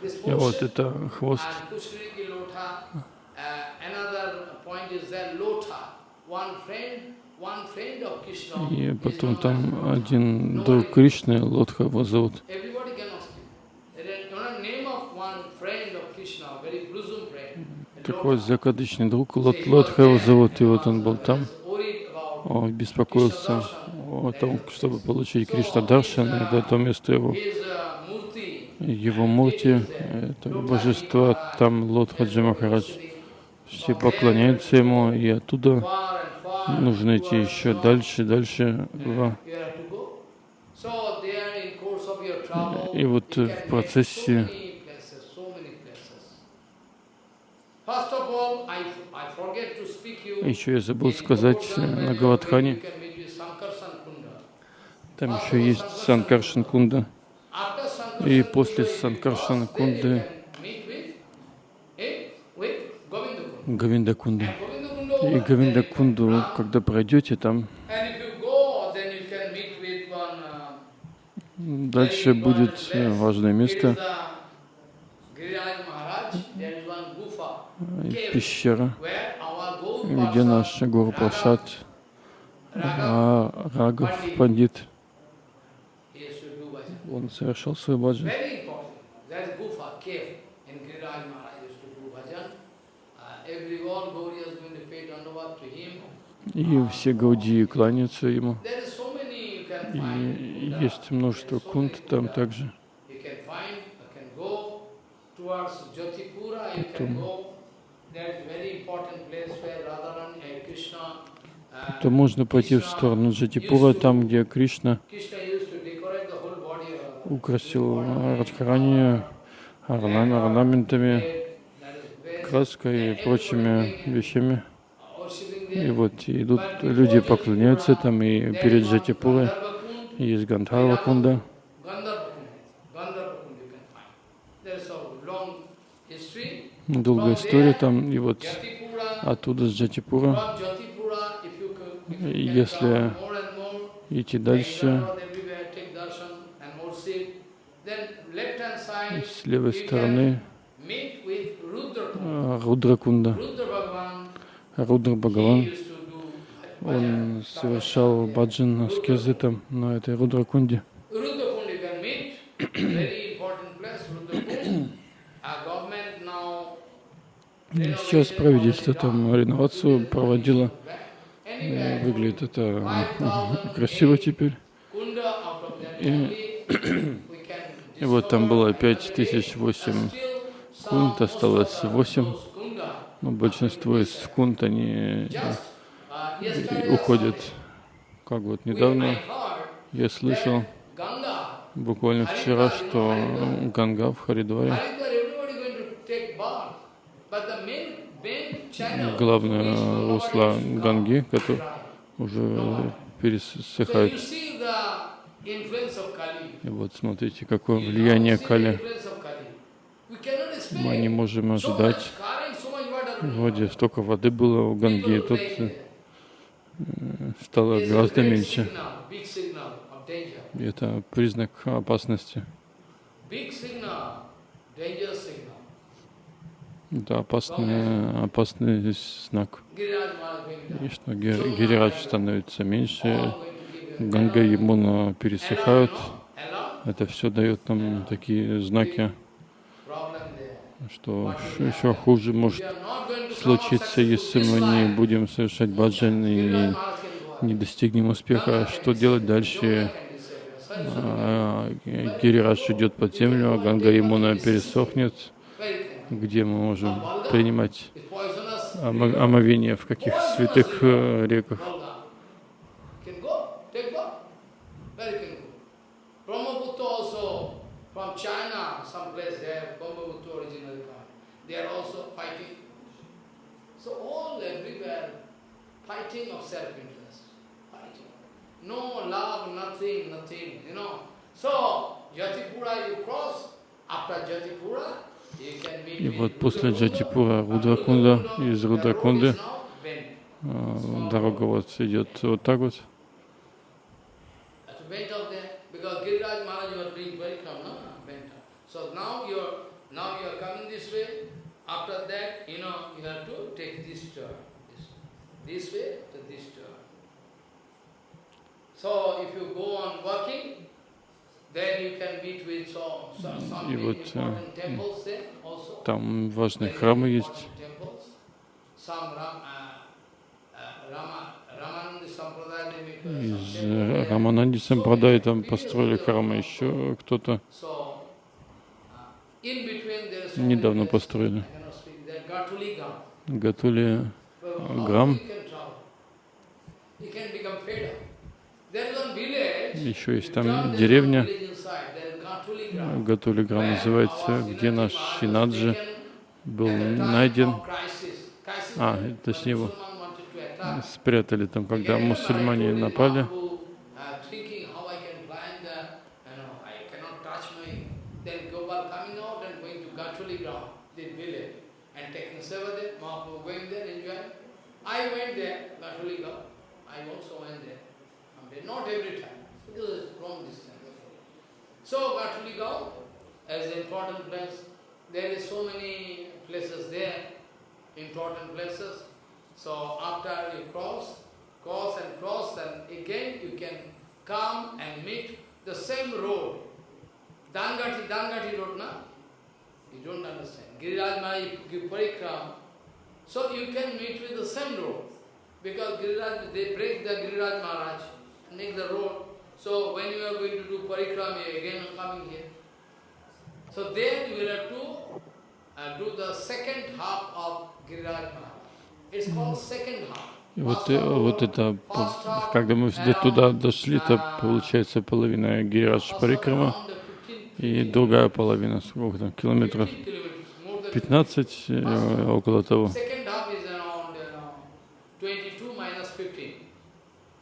И вот это хвост. Uh, one friend, И потом там один друг Кришны, Лотха его зовут. Такой закадычный друг, Лот, Лотха его зовут, и вот он был там. Он беспокоился о том, чтобы получить Кришна Даршан, и до того места его, uh, его мурти, это божество, там Лотхаджи Махарадж. Все поклоняются ему, и оттуда нужно идти еще дальше, дальше. И вот э, в процессе еще я забыл сказать э, на Гаватхане, там еще есть Санкаршан Кунда. И после you Кунды can meet eh, И Гавиндакунду, когда пройдете там, uh, дальше будет э, важное место, э, пещера, где наш Гуру Прасад а, Рагов Пандит, он совершал свой баджан. Very important. И все гаудии кланяются ему. И есть множество кунт там также. Потом- uh, То можно пойти в сторону Джатипура, там, где Кришна украсил Радхарани орна- орнаментами, краской и прочими вещами. И вот идут люди, поклоняются там, и перед Kund, есть Гандхарва Кунда. Долгая история там, и вот оттуда с Джатипура Если идти дальше, с левой стороны meet Рудра Бхагаван, он совершал баджан с там, на этой Рудра Кунде. Сейчас правительство там реновацию проводило. Выглядит это красиво теперь. И, и вот там было 5008 кунт, осталось 8. Ну, большинство из кунт, они э, уходят. Как вот недавно я слышал, буквально вчера, что ну, Ганга в Харидваре главное русло Ганги, которое уже пересыхает. И вот смотрите, какое влияние Кали. Мы не можем ожидать water. Вроде столько воды было у Ганги, тут э, стало гораздо меньше. И это признак опасности. Это опасный, опасный знак. И что Ги- Гирирадж становится меньше, Ганга и Ямуна пересыхают. Это все дает нам такие знаки. Что еще хуже может случиться, если мы не будем совершать баджан и не достигнем успеха. Ganga Что делать дальше? А, Гирирадж идет под землю, а Ганга Ямуна пересохнет. Где мы можем принимать омовение, в каких святых э, реках? Volga. Can go, take bath. Where you can go? Brahmaputra also, from China, some place there, Brahmaputra originally come. They are also fighting. So all everywhere, fighting of self-interest. Fighting. No love, nothing, nothing, you know. So, Jatipura you cross, after Jatipura, И вот после. Джатипура Рудракунда, из э, дорога вот идет вот так вот. That's bent up there, because Giriraj Maharaj was doing very come, no? Bent up. So now you're, now you're coming this way, after that, you know, you have to take this turn, this, this way to this. So if you go on И вот, э. Там важные храмы есть. uh, uh, uh, Из э. Рамананди Сампрадай там построили храмы, еще кто-то uh, недавно построили. Гатули Грам. Еще есть там деревня, village inside. There is Gatuli Gram. Гатули Грам Where называется, где наш taken был найден. А, точнее его спрятали там, когда мусульмане напали. Uh, I went there, go. I also went there. Someday, Not every time, because it's long distance. So go, as an important place, there is so many places there, important places. So after you cross, cross and cross, and again you can come and meet the same road. Dangati, Dangati road, na? You don't understand. Giriraj Maha, you give so you can meet with the same road. Because Giriraj, they break the Giriraj Maharaj, make the road. So when you are going to do parikram, you again coming here. So there you will have to uh, do the second half of Giriraj Maharaj. It's called second half. И вот, э, вот это, когда мы туда дошли, uh, получается половина half Парикрама, around the 15 и другая половина, сколько там, километров 15 kilometers, more than 15, э, около того. Second half is around uh, 22 minus 15. 22 minus 15, 5 or 7, 7 kilometer, 8 kilometer. You have to travel. Total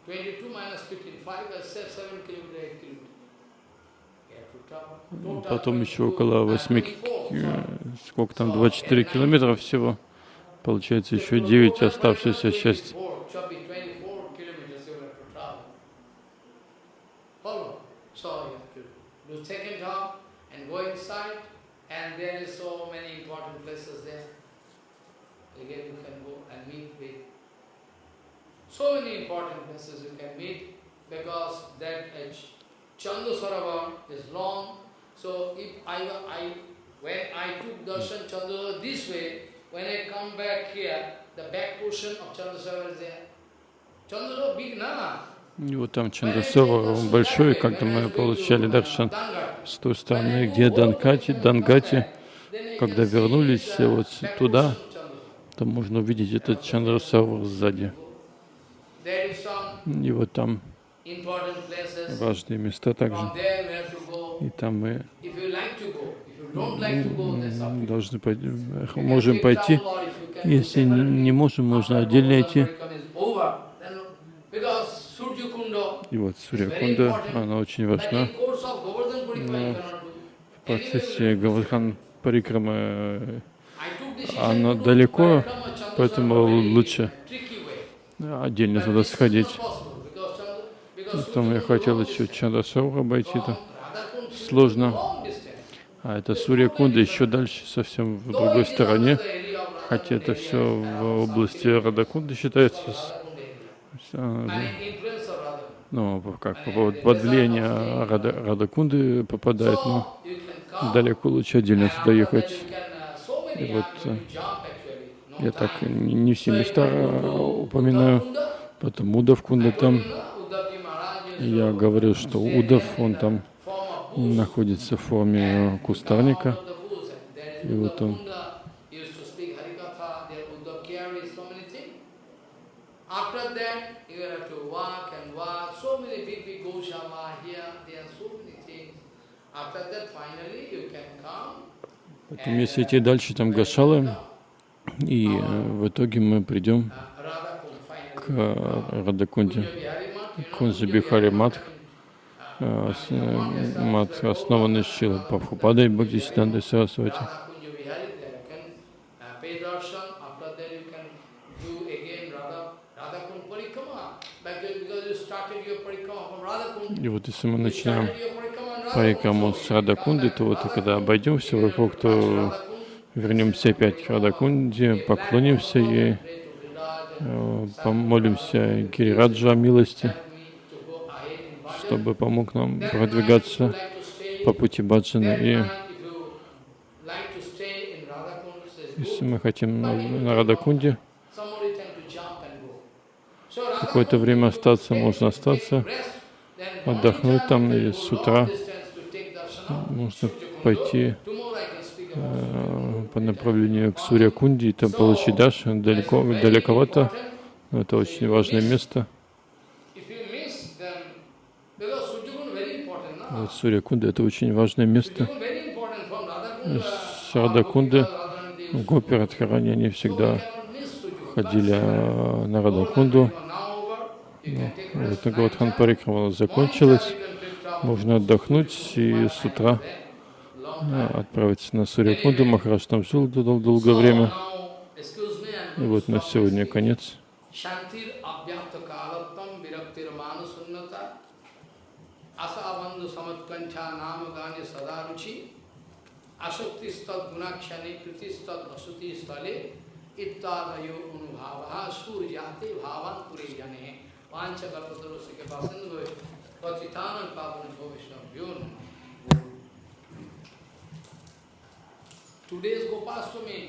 Потом еще 22, около uh, 8, 24, э, сколько там, So, 24 at километра всего. Получается еще 9 оставшаяся часть. 24, should be 24 kilometers И вот там Чандасова, он большой, когда мы получали даршан с той стороны, где Данкати, Дангати, когда вернулись вот туда, то можно увидеть этот Чандрасавр сзади. И вот там важные места также. И там мы должны пойти, можем пойти. Если не можем, можно отдельно идти. И вот Сурьякунда, она очень важна. Но. В процессе Гавардхан Парикрама э, она далеко, поэтому лучше. Отдельно туда сходить. Потом я хотел еще. Чандасавра обойти From то Radhakund to сложно. А это Сурья Кунда еще дальше, совсем в другой стороне. Хотя это все в области Радакунды считается. а. Ну, как поводу под влияние Рада, Радакунды попадает, но далеко лучше отдельно туда ехать. uh, И вот, Я так не, все места упоминаю, потом Удавкунда I told там. Я говорил, что Удав, он там находится в форме кустарника. И вот он. After that, you have to walk and walk, so many big, big Gosama here, there are so many things. After that, finally, you can come Потом, если идти дальше, там Гашалы, и э, в итоге мы придем uh, к э, Радакунде. Kunja Бихари Матх, э, э, мат, основанный Шила Пабхупадой Бхактисидантой Сарасвати. Uh. И вот если мы начинаем so с Радакунды, то вот когда обойдем все вокруг, то вернемся опять к Радакунде, поклонимся ей, помолимся Гирираджа о милости, чтобы помог нам продвигаться по пути баджана. И если мы хотим на, Радакунде какое-то время остаться, можно остаться, отдохнуть там, и с утра можно пойти по направлению к Сурьякунде и там получить Даши. Далеко, далековато, но это очень важное место. Вот Сурьякунда — это очень важное место. С Радакунды Гопи Радхарани, они всегда ходили э, на Радакунду. Вот Гавадхан Парикрама закончилась. Можно отдохнуть и с утра а, отправиться на Сурьякунду. Махарадж там жил дол- долгое время. И вот на сегодня конец. Asabandhu samatkancha sadaruchi gunakshane vasuti stale ittadayo suryate bhavan puri jane pancha kalpataro sike pasindhu patitanan pavan bhavishnam Today's Gopastami.